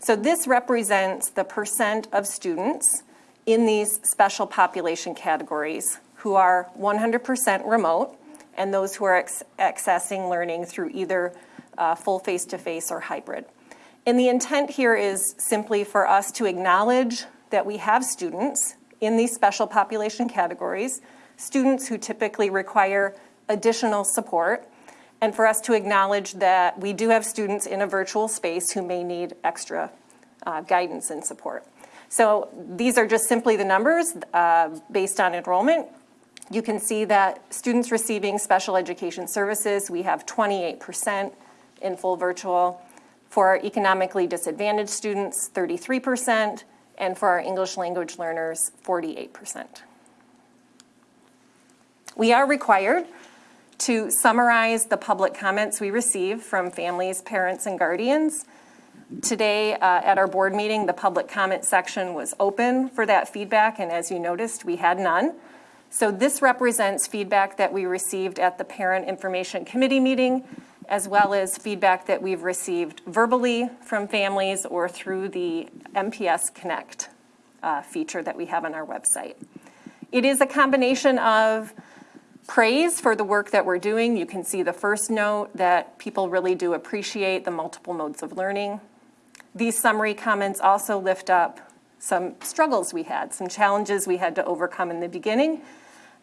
So this represents the percent of students in these special population categories who are 100% remote and those who are accessing learning through either uh, full face-to-face or hybrid. And the intent here is simply for us to acknowledge that we have students in these special population categories, students who typically require additional support, and for us to acknowledge that we do have students in a virtual space who may need extra uh, guidance and support. So these are just simply the numbers uh, based on enrollment. You can see that students receiving special education services, we have 28% in full virtual. For our economically disadvantaged students, 33%, and for our English language learners, 48%. We are required to summarize the public comments we receive from families, parents, and guardians. Today, uh, at our board meeting, the public comment section was open for that feedback, and as you noticed, we had none. So this represents feedback that we received at the Parent Information Committee meeting, as well as feedback that we've received verbally from families or through the MPS Connect uh, feature that we have on our website. It is a combination of praise for the work that we're doing. You can see the first note that people really do appreciate the multiple modes of learning. These summary comments also lift up some struggles we had, some challenges we had to overcome in the beginning,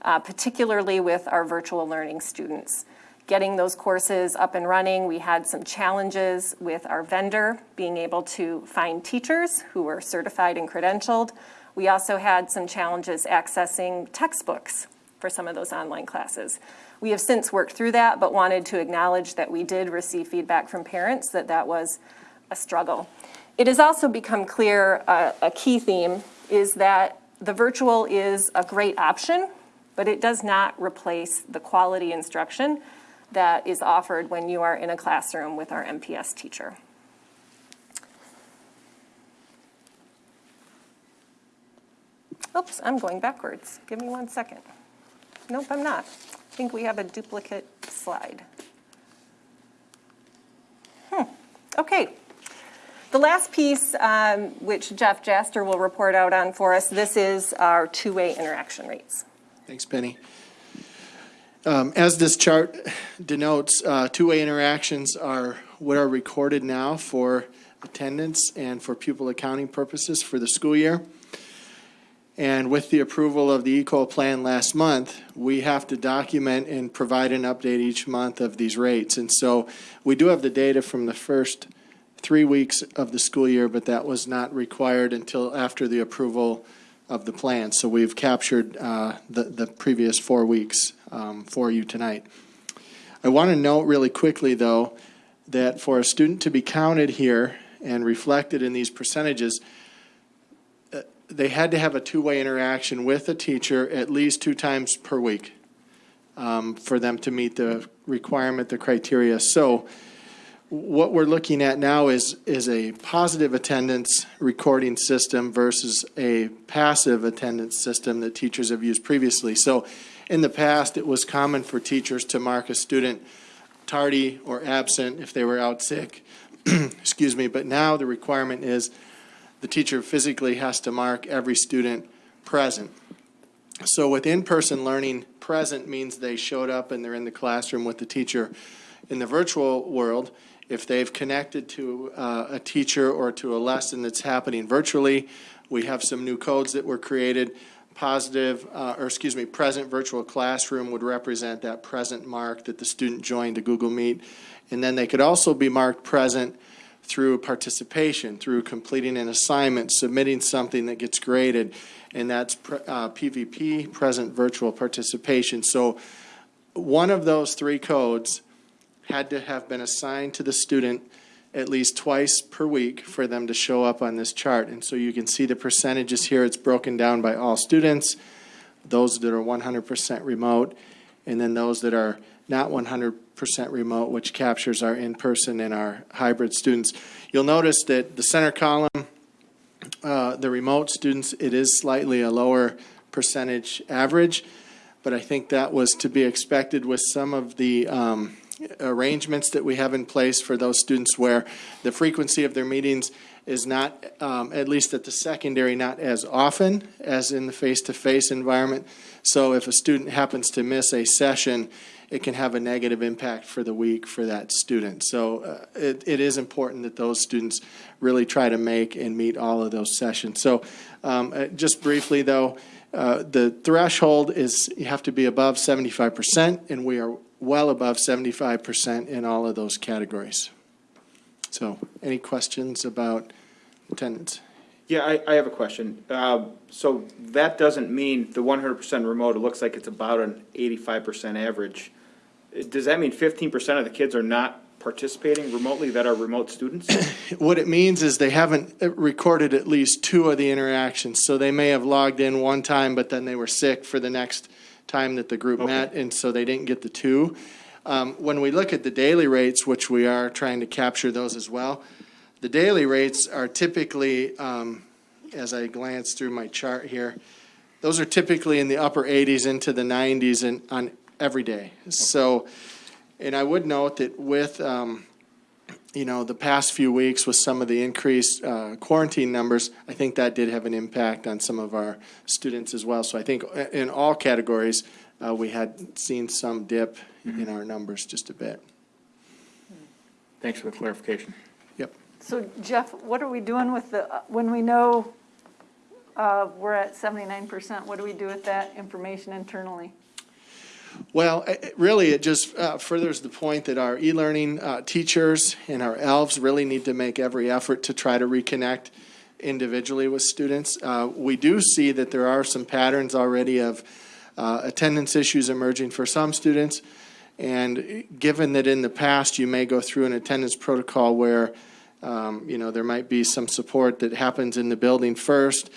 uh, particularly with our virtual learning students. getting those courses up and running. We had some challenges with our vendor being able to find teachers who were certified and credentialed. We also had some challenges accessing textbooks for some of those online classes. We have since worked through that, but wanted to acknowledge that we did receive feedback from parents that that was a struggle. It has also become clear, uh, a key theme is that the virtual is a great option, but it does not replace the quality instruction that is offered when you are in a classroom with our MPS teacher. Oops, I'm going backwards. Give me one second. Nope, I'm not. I think we have a duplicate slide. Hmm, okay. The last piece, um, which Jeff Jaster will report out on for us, this is our two-way interaction rates. Thanks, Penny. Um, As this chart denotes, uh, two-way interactions are what are recorded now for attendance and for pupil accounting purposes for the school year. And with the approval of the ECO plan last month, we have to document and provide an update each month of these rates. And so we do have the data from the first three weeks of the school year, but that was not required until after the approval of the plan. So we've captured uh, the, the previous four weeks um, for you tonight. I want to note really quickly, though, that for a student to be counted here and reflected in these percentages, they had to have a two-way interaction with a teacher at least two times per week um, for them to meet the requirement, the criteria. So what we're looking at now is, is a positive attendance recording system versus a passive attendance system that teachers have used previously. So in the past, it was common for teachers to mark a student tardy or absent if they were out sick. *clears throat* Excuse me, but now the requirement is the teacher physically has to mark every student present. So with in-person learning, present means they showed up and they're in the classroom with the teacher. In the virtual world, if they've connected to uh, a teacher or to a lesson that's happening virtually, we have some new codes that were created. Positive, uh, or excuse me, present virtual classroom would represent that present mark that the student joined a Google Meet. And then they could also be marked present through participation, through completing an assignment, submitting something that gets graded, and that's uh, PVP, present virtual participation. So one of those three codes had to have been assigned to the student at least twice per week for them to show up on this chart. And so you can see the percentages here. It's broken down by all students, those that are 100% remote, and then those that are not 100% remote, which captures our in-person and our hybrid students. You'll notice that the center column, uh, the remote students, it is slightly a lower percentage average, but I think that was to be expected with some of the um, arrangements that we have in place for those students where the frequency of their meetings is not, um, at least at the secondary, not as often as in the face-to-face environment. So if a student happens to miss a session, it can have a negative impact for the week for that student. So uh, it, it is important that those students really try to make and meet all of those sessions. So um, uh, just briefly though, uh, the threshold is you have to be above 75%, and we are well above 75% in all of those categories. So, any questions about attendance? Yeah, I, I have a question. Uh, So that doesn't mean the one hundred percent remote, it looks like it's about an eighty-five percent average. Uh, Does that mean fifteen percent of the kids are not participating remotely that are remote students? *coughs* What it means is they haven't uh, recorded at least two of the interactions. So they may have logged in one time, but then they were sick for the next time that the group met, and so they didn't get the two. Um, when we look at the daily rates, which we are trying to capture those as well, the daily rates are typically, um, as I glance through my chart here, those are typically in the upper 80s into the 90s and on every day. So, and I would note that with um, you know, the past few weeks with some of the increased uh, quarantine numbers, I think that did have an impact on some of our students as well. So I think in all categories, uh, we had seen some dip in our numbers just a bit. Thanks for the clarification. So Jeff, what are we doing with the, uh, when we know uh, we're at 79%, what do we do with that information internally? Well, it- really, it just uh, furthers the point that our e-learning uh, teachers and our ELVs really need to make every effort to try to reconnect individually with students. Uh, We do see that there are some patterns already of uh, attendance issues emerging for some students. And given that in the past, you may go through an attendance protocol where, um, you know, there might be some support that happens in the building first,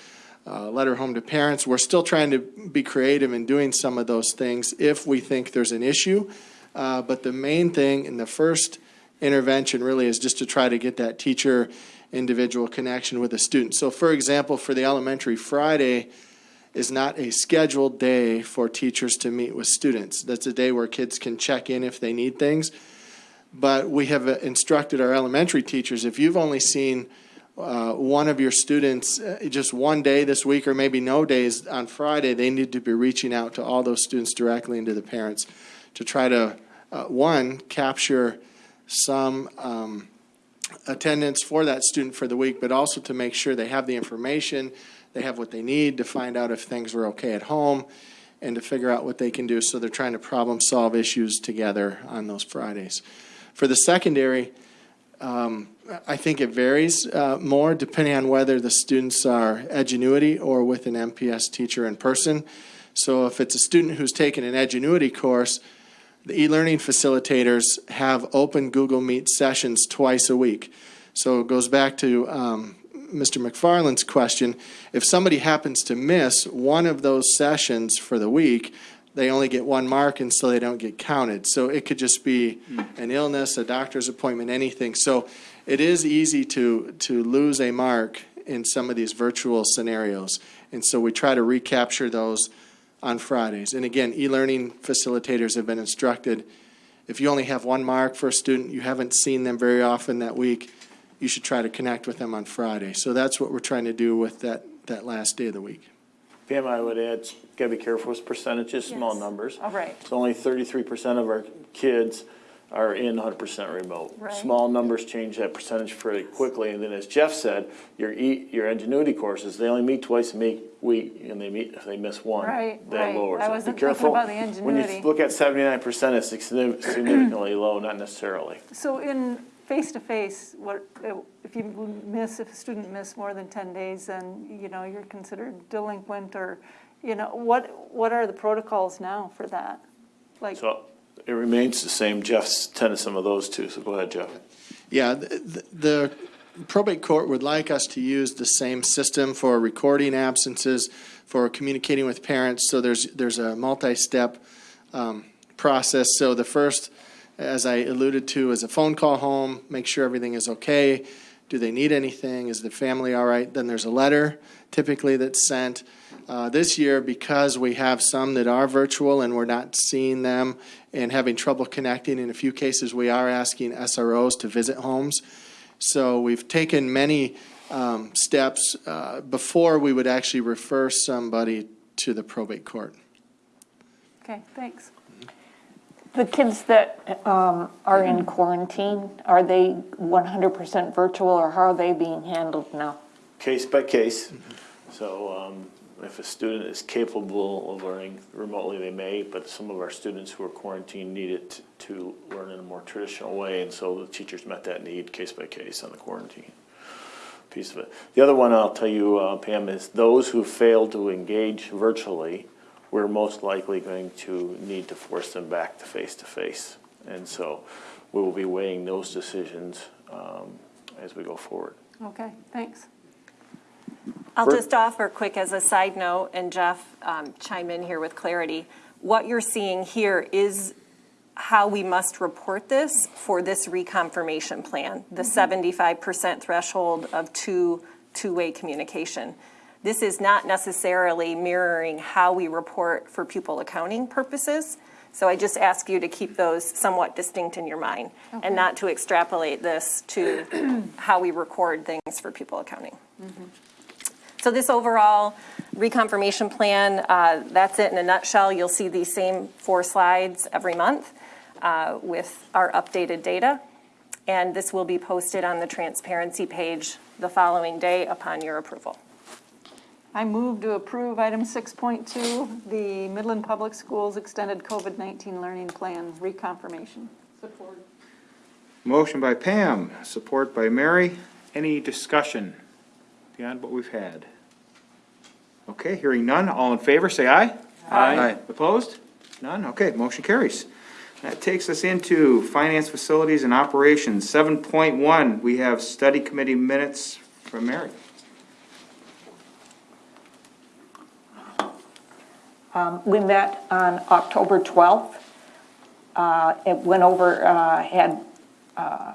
uh, letter home to parents. We're still trying to be creative in doing some of those things if we think there's an issue. Uh, But the main thing in the first intervention really is just to try to get that teacher individual connection with the student. So for example, for the elementary, Friday is not a scheduled day for teachers to meet with students. That's a day where kids can check in if they need things. But we have uh, instructed our elementary teachers, if you've only seen uh, one of your students uh, just one day this week or maybe no days on Friday, they need to be reaching out to all those students directly and to the parents to try to, uh, one, capture some um, attendance for that student for the week, but also to make sure they have the information, they have what they need to find out if things are okay at home, and to figure out what they can do. So they're trying to problem solve issues together on those Fridays. For the secondary, um, I think it varies uh, more depending on whether the students are Edgenuity or with an MPS teacher in person. So if it's a student who's taken an Edgenuity course, the e-learning facilitators have open Google Meet sessions twice a week. So it goes back to um, Mr. McFarland's question. If somebody happens to miss one of those sessions for the week, they only get one mark and so they don't get counted. So it could just be hmm. an illness, a doctor's appointment, anything. So it is easy to, to lose a mark in some of these virtual scenarios. And so we try to recapture those on Fridays. And again, e-learning facilitators have been instructed, if you only have one mark for a student, you haven't seen them very often that week, you should try to connect with them on Friday. So that's what we're trying to do with that, that last day of the week. Pam, I would add, gotta be careful with percentages, small Yes. numbers. All right. So only thirty-three percent of our kids are in hundred percent remote. Right. Small numbers change that percentage pretty quickly, and then as Jeff said, your E, your Edgenuity courses, they only meet twice a meet, week, and they meet, if they miss one, Right, that right. lowers I it. Be wasn't thinking careful. about the When you look at seventy-nine percent, it's signifi- significantly low, not necessarily. So in face-to-face, what, if you miss, if a student missed more than 10 days, then, you know, you're considered delinquent or, you know, what, what are the protocols now for that? Like, So it remains the same. Jeff's attended some of those too, so go ahead, Jeff. Yeah, the, the probate court would like us to use the same system for recording absences, for communicating with parents, so there's, there's a multi-step um, process. So the first, as I alluded to, is a phone call home, make sure everything is okay. Do they need anything? Is the family all right? Then there's a letter typically that's sent. Uh, This year, because we have some that are virtual and we're not seeing them and having trouble connecting, in a few cases, we are asking SROs to visit homes. So we've taken many um, steps uh, before we would actually refer somebody to the probate court. okay, thanks. The kids that um, are in quarantine, are they 100% virtual or how are they being handled now? Case by case. So um, if a student is capable of learning remotely, they may, but some of our students who are quarantined need it to learn in a more traditional way, and so the teachers met that need case by case on the quarantine piece of it. The other one I'll tell you, uh, Pam, is those who fail to engage virtually, we're most likely going to need to force them back to face-to-face. And so we will be weighing those decisions um, as we go forward. Okay, thanks. I'll Bert? just offer quick as a side note, and Jeff um, chime in here with clarity. What you're seeing here is how we must report this for this reconfirmation plan, the 75% threshold of two, two-way communication. This is not necessarily mirroring how we report for pupil accounting purposes. So I just ask you to keep those somewhat distinct in your mind Okay. and not to extrapolate this to *clears throat* how we record things for pupil accounting. So this overall reconfirmation plan, uh, that's it in a nutshell. You'll see these same four slides every month uh, with our updated data. And this will be posted on the transparency page the following day upon your approval. I move to approve item 6.2, the Midland Public Schools Extended COVID-19 Learning Plan reconfirmation. Support. Motion by Pam, support by Mary. Any discussion beyond what we've had? Okay, hearing none, all in favor, say aye. Aye. Opposed? None? Okay, motion carries. That takes us into Finance Facilities and Operations. Seven point one, we have study committee minutes from Mary. Um, We met on October 12th. Uh, It went over, uh, had uh,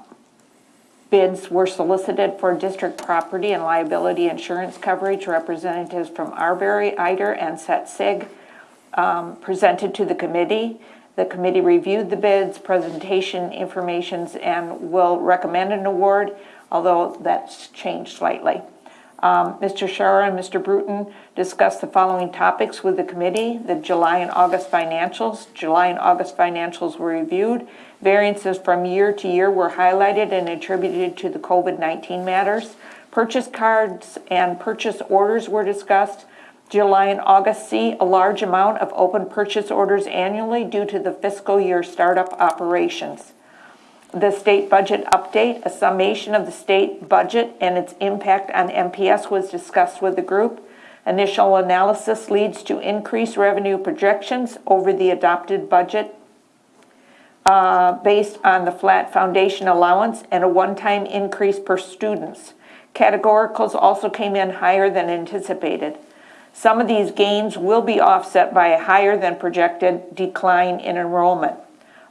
bids were solicited for district property and liability insurance coverage. Representatives from Arbery, Eider, and SETSEG um, presented to the committee. The committee reviewed the bids, presentation informations, and will recommend an award, although that's changed slightly. Um, Mr. Shara and Mr. Bruton discussed the following topics with the committee. The July and August financials. July and August financials were reviewed. Variances from year to year were highlighted and attributed to the COVID-19 matters. Purchase cards and purchase orders were discussed. July and August see a large amount of open purchase orders annually due to the fiscal year startup operations the state budget update, a summation of the state budget and its impact on MPS was discussed with the group. Initial analysis leads to increased revenue projections over the adopted budget uh, based on the flat foundation allowance and a one-time increase per students. Categoricals also came in higher than anticipated. Some of these gains will be offset by a higher than projected decline in enrollment.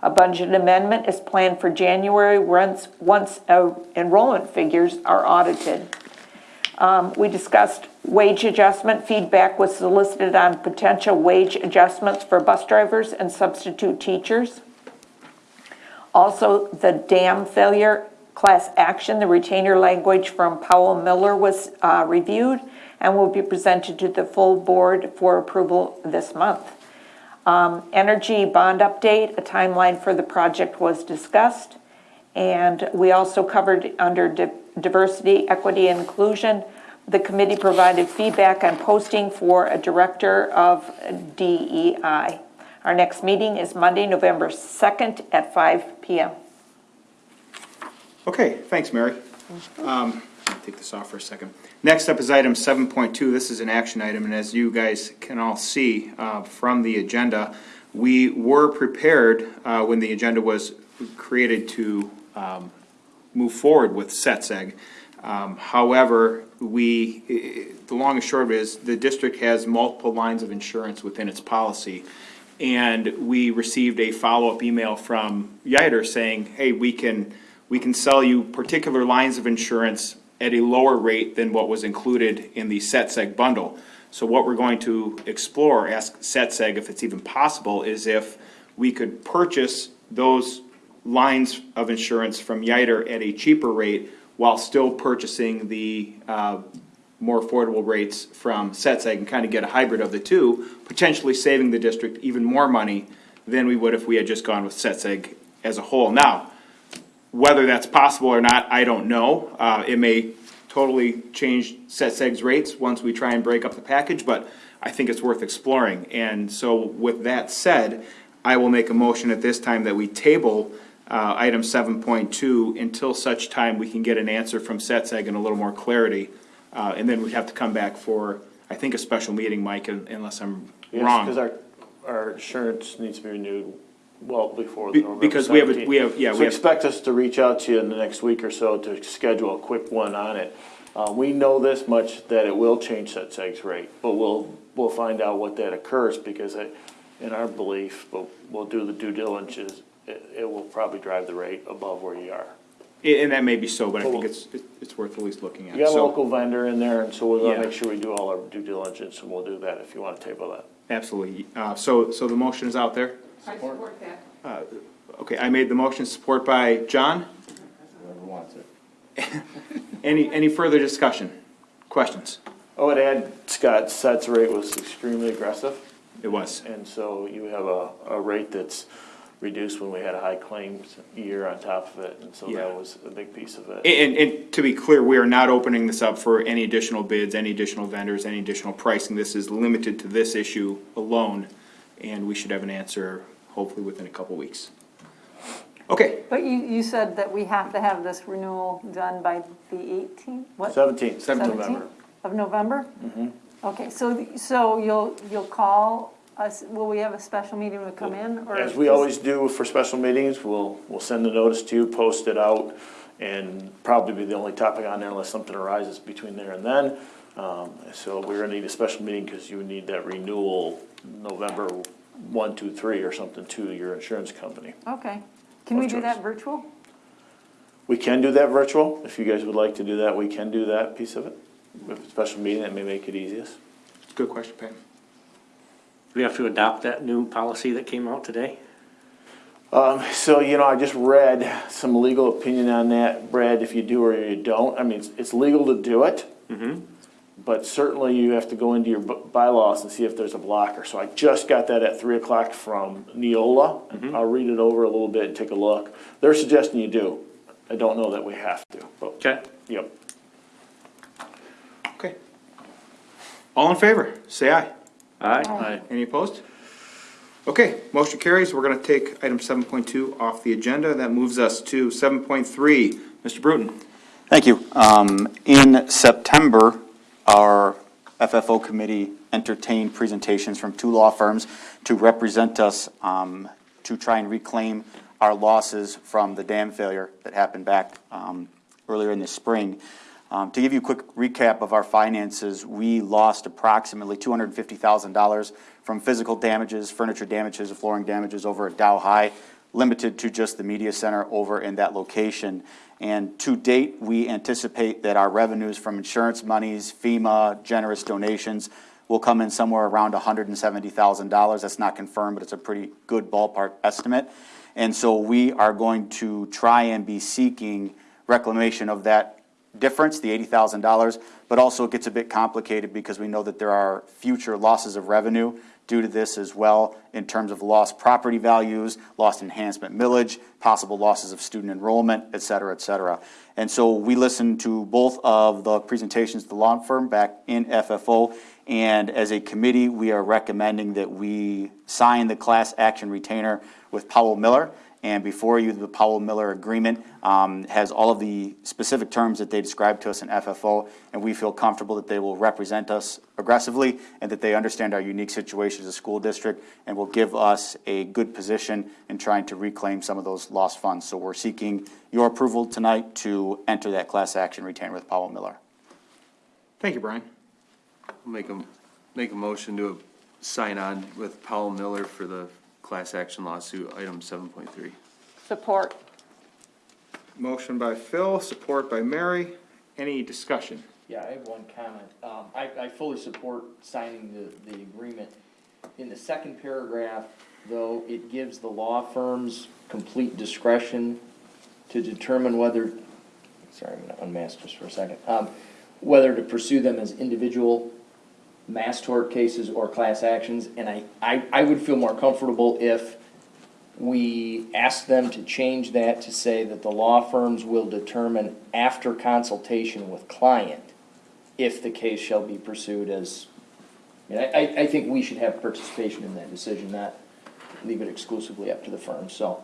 A budget amendment is planned for January once, once uh, enrollment figures are audited. Um, We discussed wage adjustment. Feedback was solicited on potential wage adjustments for bus drivers and substitute teachers. Also, the dam failure class action, the retainer language from Powell Miller was uh, reviewed and will be presented to the full board for approval this month. Um, Energy bond update, a timeline for the project was discussed. And we also covered under di- diversity, equity, and inclusion. The committee provided feedback on posting for a director of DEI. Our next meeting is Monday, November 2nd at 5 PM. Okay, thanks, Mary. Um, Take this off for a second. Next up is item seven point two. This is an action item, and as you guys can all see uh, from the agenda, we were prepared uh, when the agenda was created to um, move forward with SETSEG. Um, However, we, i- i- the long and short of it is, the district has multiple lines of insurance within its policy. And we received a follow-up email from Yider saying, hey, we can, we can sell you particular lines of insurance at a lower rate than what was included in the SETSEG bundle. So what we're going to explore, ask SETSEG if it's even possible, is if we could purchase those lines of insurance from Yider at a cheaper rate while still purchasing the uh, more affordable rates from SETSEG and kind of get a hybrid of the two, potentially saving the district even more money than we would if we had just gone with SETSEG as a whole. Now, whether that's possible or not, I don't know. Uh, it may totally change SETSEG's rates once we try and break up the package, but I think it's worth exploring. And so with that said, I will make a motion at this time that we table uh, item seven point two until such time we can get an answer from SETSEG and a little more clarity. Uh, and then we'd have to come back for, I think, a special meeting, Mike, un- unless I'm Yes, wrong. because our, our insurance needs to be renewed well before the Be- November because we have a- 17th. we have- yeah, we So have- expect us to reach out to you in the next week or so to schedule a quick one on it. Uh, we know this much, that it will change that SEG's rate, but we'll, we'll find out what that occurs, because in our belief, but we'll do the due diligence, it, it will probably drive the rate above where you are. And that may be so, but I think it's, it's worth at least looking at. You got a So- local vendor in there, and so we're Yeah. gonna make sure we do all our due diligence, and we'll do that if you wanna table that. Absolutely. Uh, so, so the motion is out there? I support that. Uh, Okay, I made the motion, support by John. Whoever wants it. *laughs* Any, any further discussion? Questions? I would add, Scott, Seth's rate was extremely aggressive. It was. And so you have a, a rate that's reduced when we had a high claims year on top of it, and so Yeah. that was a big piece of it. And, and to be clear, we are not opening this up for any additional bids, any additional vendors, any additional pricing. This is limited to this issue alone, and we should have an answer hopefully within a couple weeks. Okay, But you, you said that we have to have this renewal done by the 18th? What? Seventeenth, 17th November. Of November? Mhm. Okay, so, so you'll, you'll call us, will we have a special meeting to come in? or As we just- always do for special meetings, we'll, we'll send the notice to you, post it out, and probably be the only topic on there unless something arises between there and then. Um, so we're gonna need a special meeting, cause you would need that renewal November one, two, three, or something to your insurance company. Okay. Can we do choice. that virtual? We can do that virtual, if you guys would like to do that, we can do that piece of it. With a special meeting, that may make it easiest. It's a good question, Pam. Do we have to adopt that new policy that came out today? Um, so, you know, I just read some legal opinion on that, Brad, if you do or you don't, I mean, it's, it's legal to do it. Mm-hmm. But certainly you have to go into your bylaws and see if there's a blocker. So I just got that at three o'clock from Neola. I'll read it over a little bit and take a look. They're suggesting you do. I don't know that we have to, but, Okay. yep. Okay. All in favor, say aye. Aye. Aye. Any opposed? Okay, motion carries. We're gonna take item seven point two off the agenda. That moves us to seven point three. Mr. Bruton. Thank you. Um, In September, our FFO committee entertained presentations from two law firms to represent us um, to try and reclaim our losses from the dam failure that happened back um, earlier in the spring. Um, To give you a quick recap of our finances, we lost approximately $250,000 from physical damages, furniture damages, flooring damages over at Dow High, limited to just the media center over in that location. And to date, we anticipate that our revenues from insurance monies, FEMA, generous donations will come in somewhere around $170,000. That's not confirmed, but it's a pretty good ballpark estimate. And so we are going to try and be seeking reclamation of that difference, the $80,000, but also it gets a bit complicated because we know that there are future losses of revenue due to this as well in terms of lost property values, lost enhancement millage, possible losses of student enrollment, et cetera, et cetera. And so we listened to both of the presentations the law firm back in FFO, and as a committee, we are recommending that we sign the class action retainer with Powell Miller. And before you, the Powell Miller Agreement um, has all of the specific terms that they described to us in FFO, and we feel comfortable that they will represent us aggressively and that they understand our unique situation as a school district and will give us a good position in trying to reclaim some of those lost funds. So we're seeking your approval tonight to enter that class action retainer with Powell Miller. Thank you, Brian. Make a, make a motion to sign on with Powell Miller for the class action lawsuit, item seven point three. Support. Motion by Phil, support by Mary. Any discussion? Yeah, I have one comment. Um, I, I fully support signing the, the agreement. In the second paragraph, though, it gives the law firms complete discretion to determine whether, sorry, I'm gonna unmask just for a second, um, whether to pursue them as individual mass tort cases or class actions, and I, I, I would feel more comfortable if we ask them to change that to say that the law firms will determine after consultation with client if the case shall be pursued as, I I, I, I think we should have participation in that decision, not leave it exclusively up to the firm, so.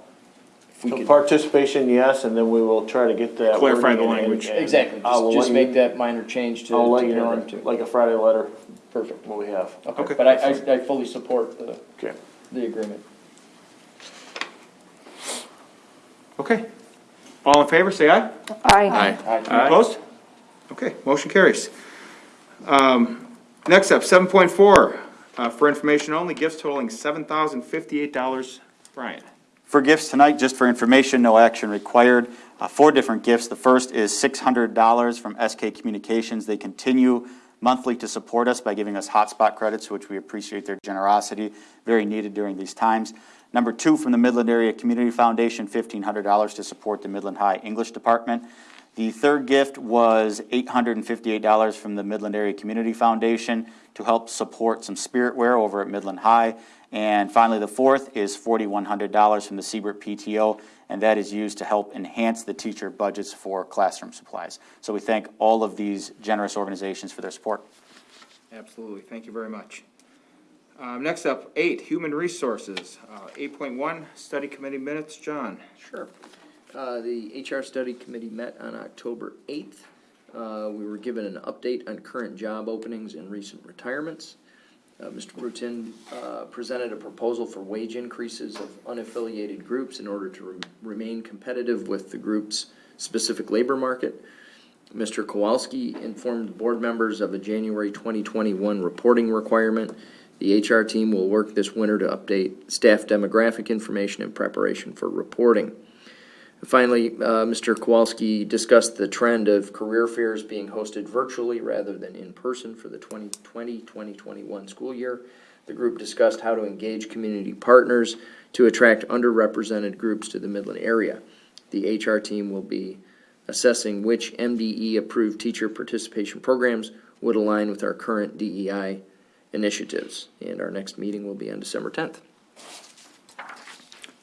if we So could- participation, yes, and then we will try to get that. Clarify the wording and- language. and Exactly, I will just, just let you- make that minor change to, I'll let to you know, norm to. like a Friday letter, Perfect, what we have. okay, but I, I, I fully support the, Okay. the agreement. Okay. All in favor, say aye. Aye. Aye. Opposed? Okay, motion carries. Um, Next up, seven point four, uh, for information only, gifts totaling seven thousand fifty-eight dollars. Brian. For gifts tonight, just for information, no action required. Uh, Four different gifts. The first is $600 from SK Communications. They continue monthly to support us by giving us hotspot credits, which we appreciate their generosity, very needed during these times. Number two, from the Midland Area Community Foundation, $1,500 to support the Midland High English Department. The third gift was $858 from the Midland Area Community Foundation to help support some spirit wear over at Midland High. And finally, the fourth is $4,100 from the Siebert PTO, and that is used to help enhance the teacher budgets for classroom supplies. So we thank all of these generous organizations for their support. Absolutely, thank you very much. Um, next up, eight, Human Resources. Uh, eight point one, Study Committee Minutes, John. Sure. Uh, The HR Study Committee met on October 8th. Uh, We were given an update on current job openings and recent retirements. Uh, Mr. Bruton uh, presented a proposal for wage increases of unaffiliated groups in order to re- remain competitive with the group's specific labor market. Mr. Kowalski informed board members of a January 2021 reporting requirement. The HR team will work this winter to update staff demographic information in preparation for reporting. Finally, uh, Mr. Kowalski discussed the trend of career fairs being hosted virtually rather than in person for the 2020-2021 school year. The group discussed how to engage community partners to attract underrepresented groups to the Midland area. The HR team will be assessing which MDE-approved teacher participation programs would align with our current DEI initiatives. And our next meeting will be on December 10th.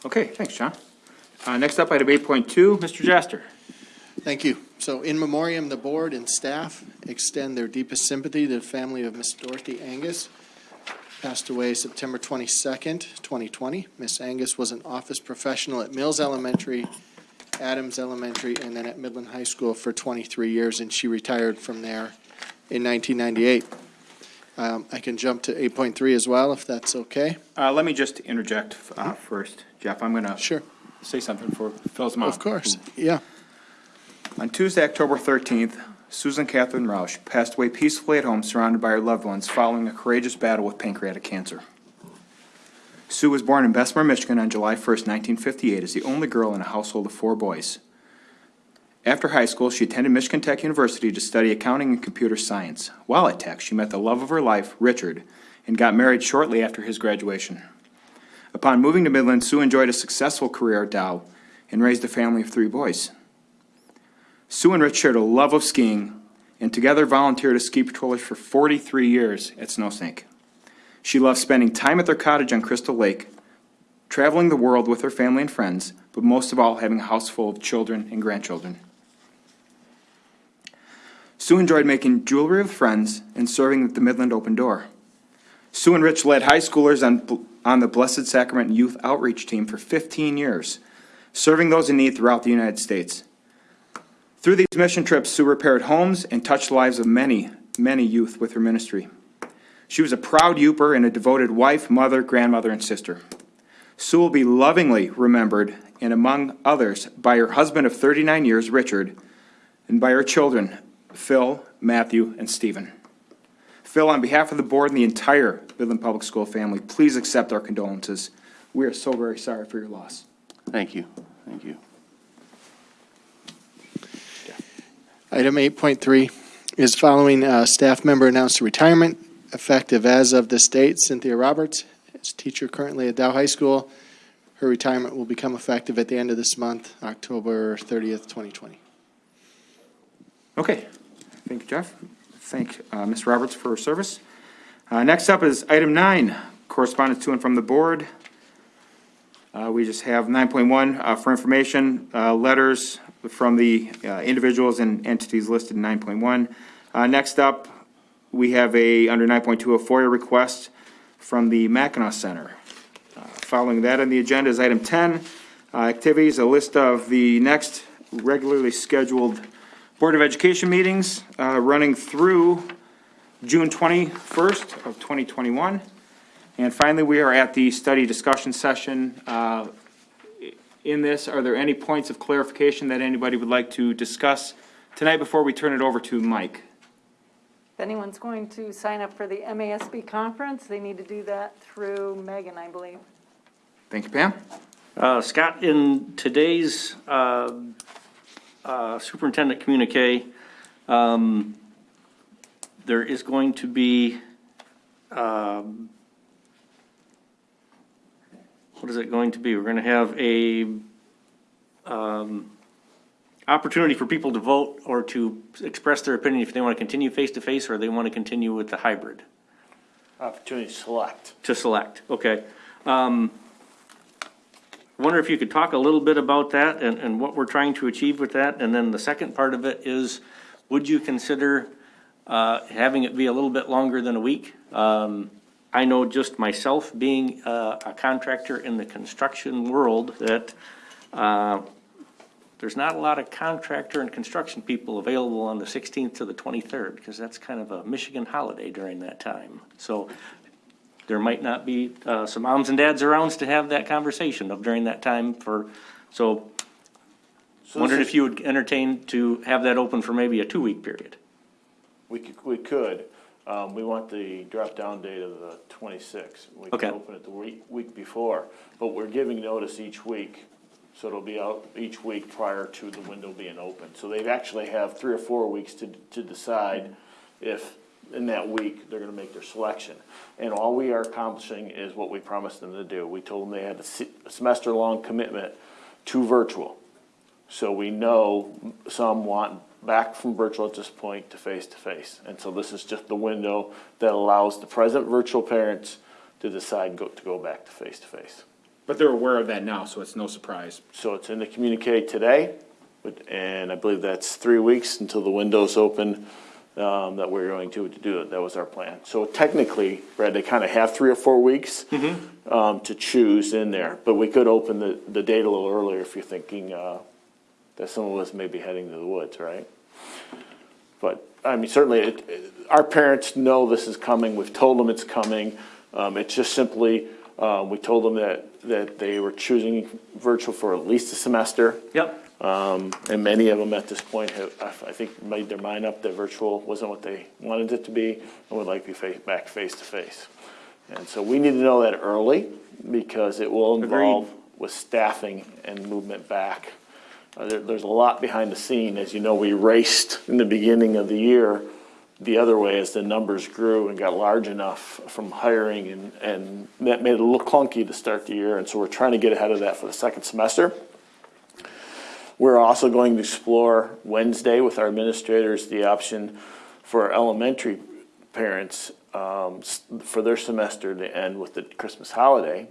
Okay, thanks, John. Uh, next up, item eight point two, Mr. Jester. Thank you. So in memoriam, the board and staff extend their deepest sympathy to the family of Miss Dorothy Angus, passed away September twenty-second, twenty twenty. Miss Angus was an office professional at Mills Elementary, Adams Elementary, and then at Midland High School for twenty-three years, and she retired from there in nineteen ninety-eight. Um, I can jump to eight point three as well, if that's okay. Uh, let me just interject, uh, first, Jeff, I'm gonna. Sure. Say something for Phil's mom. Of course, yeah. On Tuesday, October thirteenth, Susan Catherine Roush passed away peacefully at home surrounded by her loved ones following a courageous battle with pancreatic cancer. Sue was born in Bessemer, Michigan on July first, nineteen fifty-eight, as the only girl in a household of four boys. After high school, she attended Michigan Tech University to study accounting and computer science. While at Tech, she met the love of her life, Richard, and got married shortly after his graduation. Upon moving to Midland, Sue enjoyed a successful career at Dow and raised a family of three boys. Sue and Rich shared a love of skiing and together volunteered as ski patrollers for 43 years at Snowsnake. She loved spending time at their cottage on Crystal Lake, traveling the world with her family and friends, but most of all, having a house full of children and grandchildren. Sue enjoyed making jewelry with friends and serving at the Midland Open Door. Sue and Rich led high schoolers on, on the Blessed Sacrament Youth Outreach Team for 15 years, serving those in need throughout the United States. Through these mission trips, Sue repaired homes and touched lives of many, many youth with her ministry. She was a proud Yooper and a devoted wife, mother, grandmother, and sister. Sue will be lovingly remembered, and among others, by her husband of 39 years, Richard, and by her children, Phil, Matthew, and Stephen. Phil, on behalf of the board and the entire Midland Public School family, please accept our condolences. We are so very sorry for your loss. Thank you, thank you. Item eight point three is following uh staff member announced retirement effective as of this date. Cynthia Roberts is teacher currently at Dow High School. Her retirement will become effective at the end of this month, October thirtieth, twenty twenty. Okay, thank you, Jeff. Thank uh, Ms. Roberts for her service. Uh, Next up is item nine, correspondence to and from the board. Uh, We just have 9.1 for information, uh, letters from the uh, individuals and entities listed in 9.1. Uh, Next up, we have a, under 9.2, a FOIA request from the Mackinac Center. Uh, Following that on the agenda is item 10, uh, activities, a list of the next regularly scheduled Board of Education meetings uh, running through June 21st of 2021. And finally, we are at the study discussion session. Uh, In this, are there any points of clarification that anybody would like to discuss tonight before we turn it over to Mike? If anyone's going to sign up for the MASB conference, they need to do that through Megan, I believe. Thank you, Pam. Uh, Scott, in today's uh, superintendent communique, um, there is going to be, um, what is it going to be? We're going to have a um, opportunity for people to vote or to express their opinion if they want to continue face-to-face or they want to continue with the hybrid, Opportunity to select. to select, okay. Um, I wonder if you could talk a little bit about that and, and what we're trying to achieve with that? And then the second part of it is, would you consider uh, having it be a little bit longer than a week? Um, I know just myself, being uh, a contractor in the construction world, that uh, there's not a lot of contractor and construction people available on the 16th to the 23rd, because that's kind of a Michigan holiday during that time. So there might not be uh, some moms and dads around to have that conversation of during that time for, so So wondered this if you would entertain to have that open for maybe a two-week period. We could, we could. Um, we want the drop-down date of the twenty-sixth. We Okay. can open it the week, week before, but we're giving notice each week. So it'll be out each week prior to the window being open. So they actually have three or four weeks to, to decide if, in that week, they're gonna make their selection. And all we are accomplishing is what we promised them to do. We told them they had a se- a semester-long commitment to virtual. So we know some want back from virtual at this point to face-to-face. And so this is just the window that allows the present virtual parents to decide go, to go back to face-to-face. But they're aware of that now, so it's no surprise. So it's in the communique today, but- and I believe that's three weeks until the window's open, um, that we're going to, to do it. That was our plan. So technically, Brad, they kind of have three or four weeks, um, to choose in there. But we could open the, the date a little earlier if you're thinking, uh, that some of us may be heading to the woods, right? But, I mean, certainly, it, it- our parents know this is coming, we've told them it's coming. Um, it's just simply, uh, we told them that, that they were choosing virtual for at least a semester. Yep. Um, and many of them at this point have, I think, made their mind up that virtual wasn't what they wanted it to be and would like to be fa- back face to face. And so we need to know that early because it will involve with staffing and movement back. Uh, there, there's a lot behind the scene. As you know, we raced in the beginning of the year the other way as the numbers grew and got large enough from hiring and, and that made it a little clunky to start the year. And so we're trying to get ahead of that for the second semester. We're also going to explore Wednesday with our administrators, the option for elementary parents, um, for their semester to end with the Christmas holiday.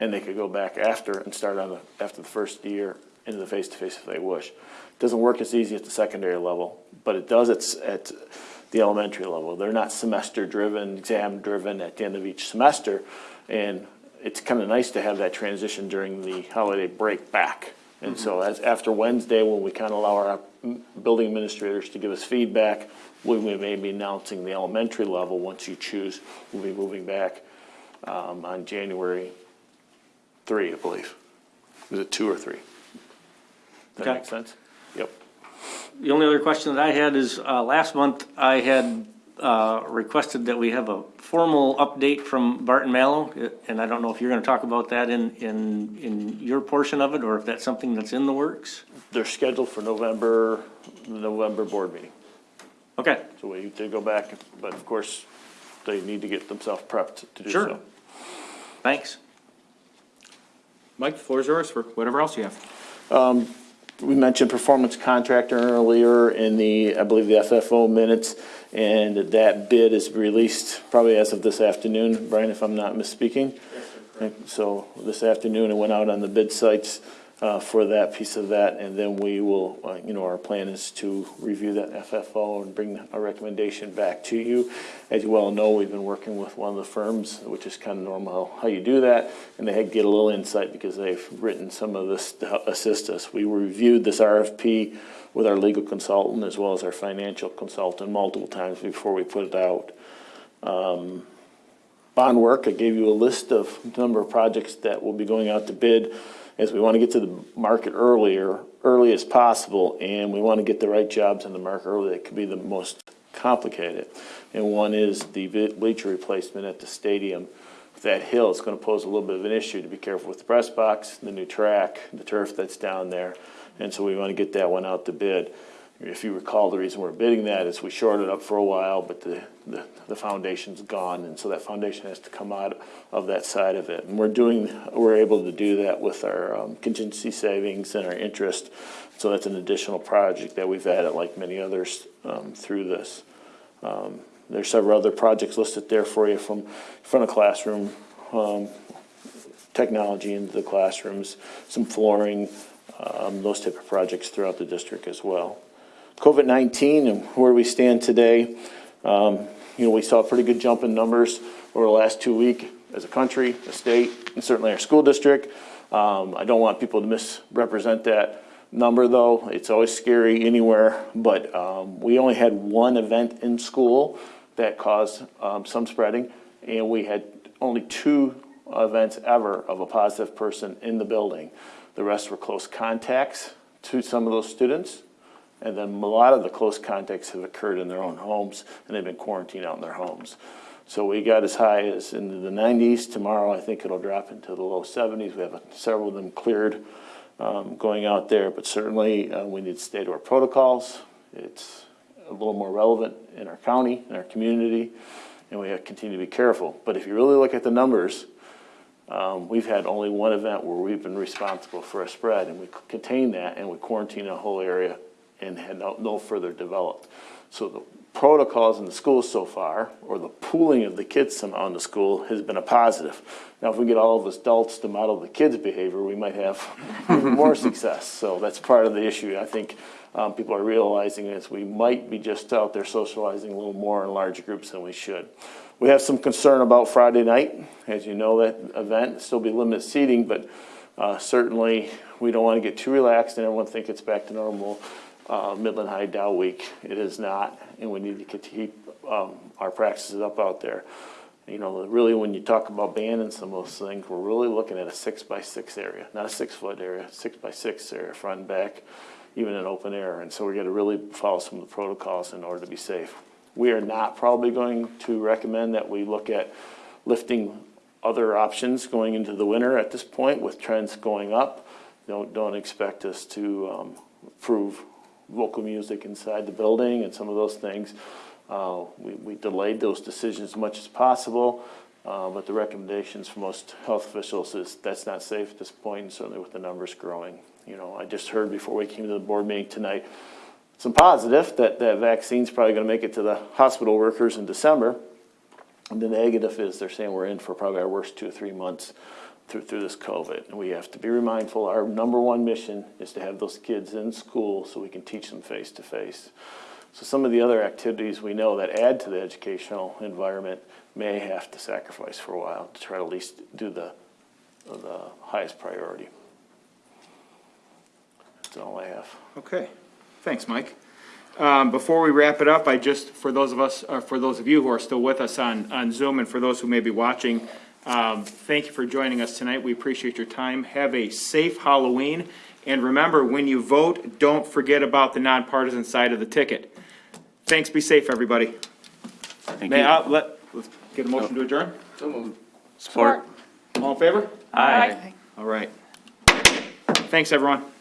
And they could go back after and start on the, after the first year into the face-to-face if they wish. It Doesn't work as easy at the secondary level, but it does at the elementary level. They're not semester-driven, exam-driven at the end of each semester. And it's kind of nice to have that transition during the holiday break back. And so as, after Wednesday, when we kind of allow our building administrators to give us feedback, we we may be announcing the elementary level, once you choose, we'll be moving back um, on January three, I believe. Is it two or three? Does that Okay. make sense? Yep. The only other question that I had is, uh, last month I had, uh, requested that we have a formal update from Barton Malow. uh, And I don't know if you're gonna talk about that in, in, in your portion of it, or if that's something that's in the works? They're scheduled for November, November board meeting. Okay. So we need to go back, but of course, they need to get themselves prepped to do Sure. so. Thanks. Mike, the floor is yours for whatever else you have. We mentioned performance contractor earlier in the, I believe, the FFO minutes, and that bid is released probably as of this afternoon, Brian, if I'm not misspeaking. So this afternoon, it went out on the bid sites, uh, for that piece of that, and then we will, uh, you know, our plan is to review that FFO and bring a recommendation back to you. As you well know, we've been working with one of the firms, which is kind of normal how you do that, and they had get a little insight because they've written some of this to assist us. We reviewed this RFP with our legal consultant as well as our financial consultant multiple times before we put it out. Um, Bond work, I gave you a list of number of projects that will be going out to bid as we want to get to the market earlier, early as possible, and we want to get the right jobs in the market early that could be the most complicated. And one is the bleacher replacement at the stadium. That hill is going to pose a little bit of an issue to be careful with the press box, the new track, the turf that's down there. And so we want to get that one out to bid. If you recall, the reason we're bidding that is we shorted up for a while, but the, the, the foundation's gone, and so that foundation has to come out of that side of it. And we're doing, we're able to do that with our um, contingency savings and our interest. So that's an additional project that we've added, like many others, um, through this. Um, There's several other projects listed there for you from front of classroom, um, technology into the classrooms, some flooring, um, those type of projects throughout the district as well. COVID-19 and where we stand today, um, you know, we saw a pretty good jump in numbers over the last two weeks as a country, a state, and certainly our school district. Um, I don't want people to misrepresent that number though. It's always scary anywhere, but, um, we only had one event in school that caused, um, some spreading. And we had only two events ever of a positive person in the building. The rest were close contacts to some of those students. And then a lot of the close contacts have occurred in their own homes and they've been quarantined out in their homes. So we got as high as into the nineties. Tomorrow, I think it'll drop into the low seventies. We have several of them cleared, um, going out there, but certainly, uh, we need to stay to our protocols. It's a little more relevant in our county, in our community, and we have to continue to be careful. But if you really look at the numbers, um, we've had only one event where we've been responsible for a spread, and we contained that, and we quarantined a whole area and had no, no further developed. So the protocols in the schools so far, or the pooling of the kids somehow in the school, has been a positive. Now, if we get all of us adults to model the kids' behavior, we might have even *laughs* more success. So that's part of the issue. I think um, people are realizing is we might be just out there socializing a little more in large groups than we should. We have some concern about Friday night. As you know, that event still be limited seating, but uh, certainly we don't want to get too relaxed and everyone think it's back to normal. Uh, Midland High Dow Week, it is not, and we need to keep um, our practices up out there. You know, really, when you talk about banning some of those things, we're really looking at a six by six area, not a six foot area, six by six area, front and back, even in open air. And so we got to really follow some of the protocols in order to be safe. We are not probably going to recommend that we look at lifting other options going into the winter at this point with trends going up. Don't, don't expect us to um, approve vocal music inside the building and some of those things. Uh, we, we delayed those decisions as much as possible, uh, but the recommendations from most health officials is that's not safe at this point, and certainly with the numbers growing. You know, I just heard before we came to the board meeting tonight, some positive that that vaccine's probably going to make it to the hospital workers in December. And the negative is they're saying we're in for probably our worst two or three months through, through this COVID. And we have to be mindful, our number one mission is to have those kids in school so we can teach them face to face. So some of the other activities we know that add to the educational environment may have to sacrifice for a while to try to at least do the, the highest priority. That's all I have. Okay, thanks, Mike. Um, before we wrap it up, I just, for those of us, uh, for those of you who are still with us on, on Zoom and for those who may be watching, um, thank you for joining us tonight. We appreciate your time. Have a safe Halloween. And remember, when you vote, don't forget about the nonpartisan side of the ticket. Thanks, be safe, everybody. Thank May you. I, let, let's get a motion to adjourn? So moved. Support. All in favor? Aye. All right. Thanks, everyone.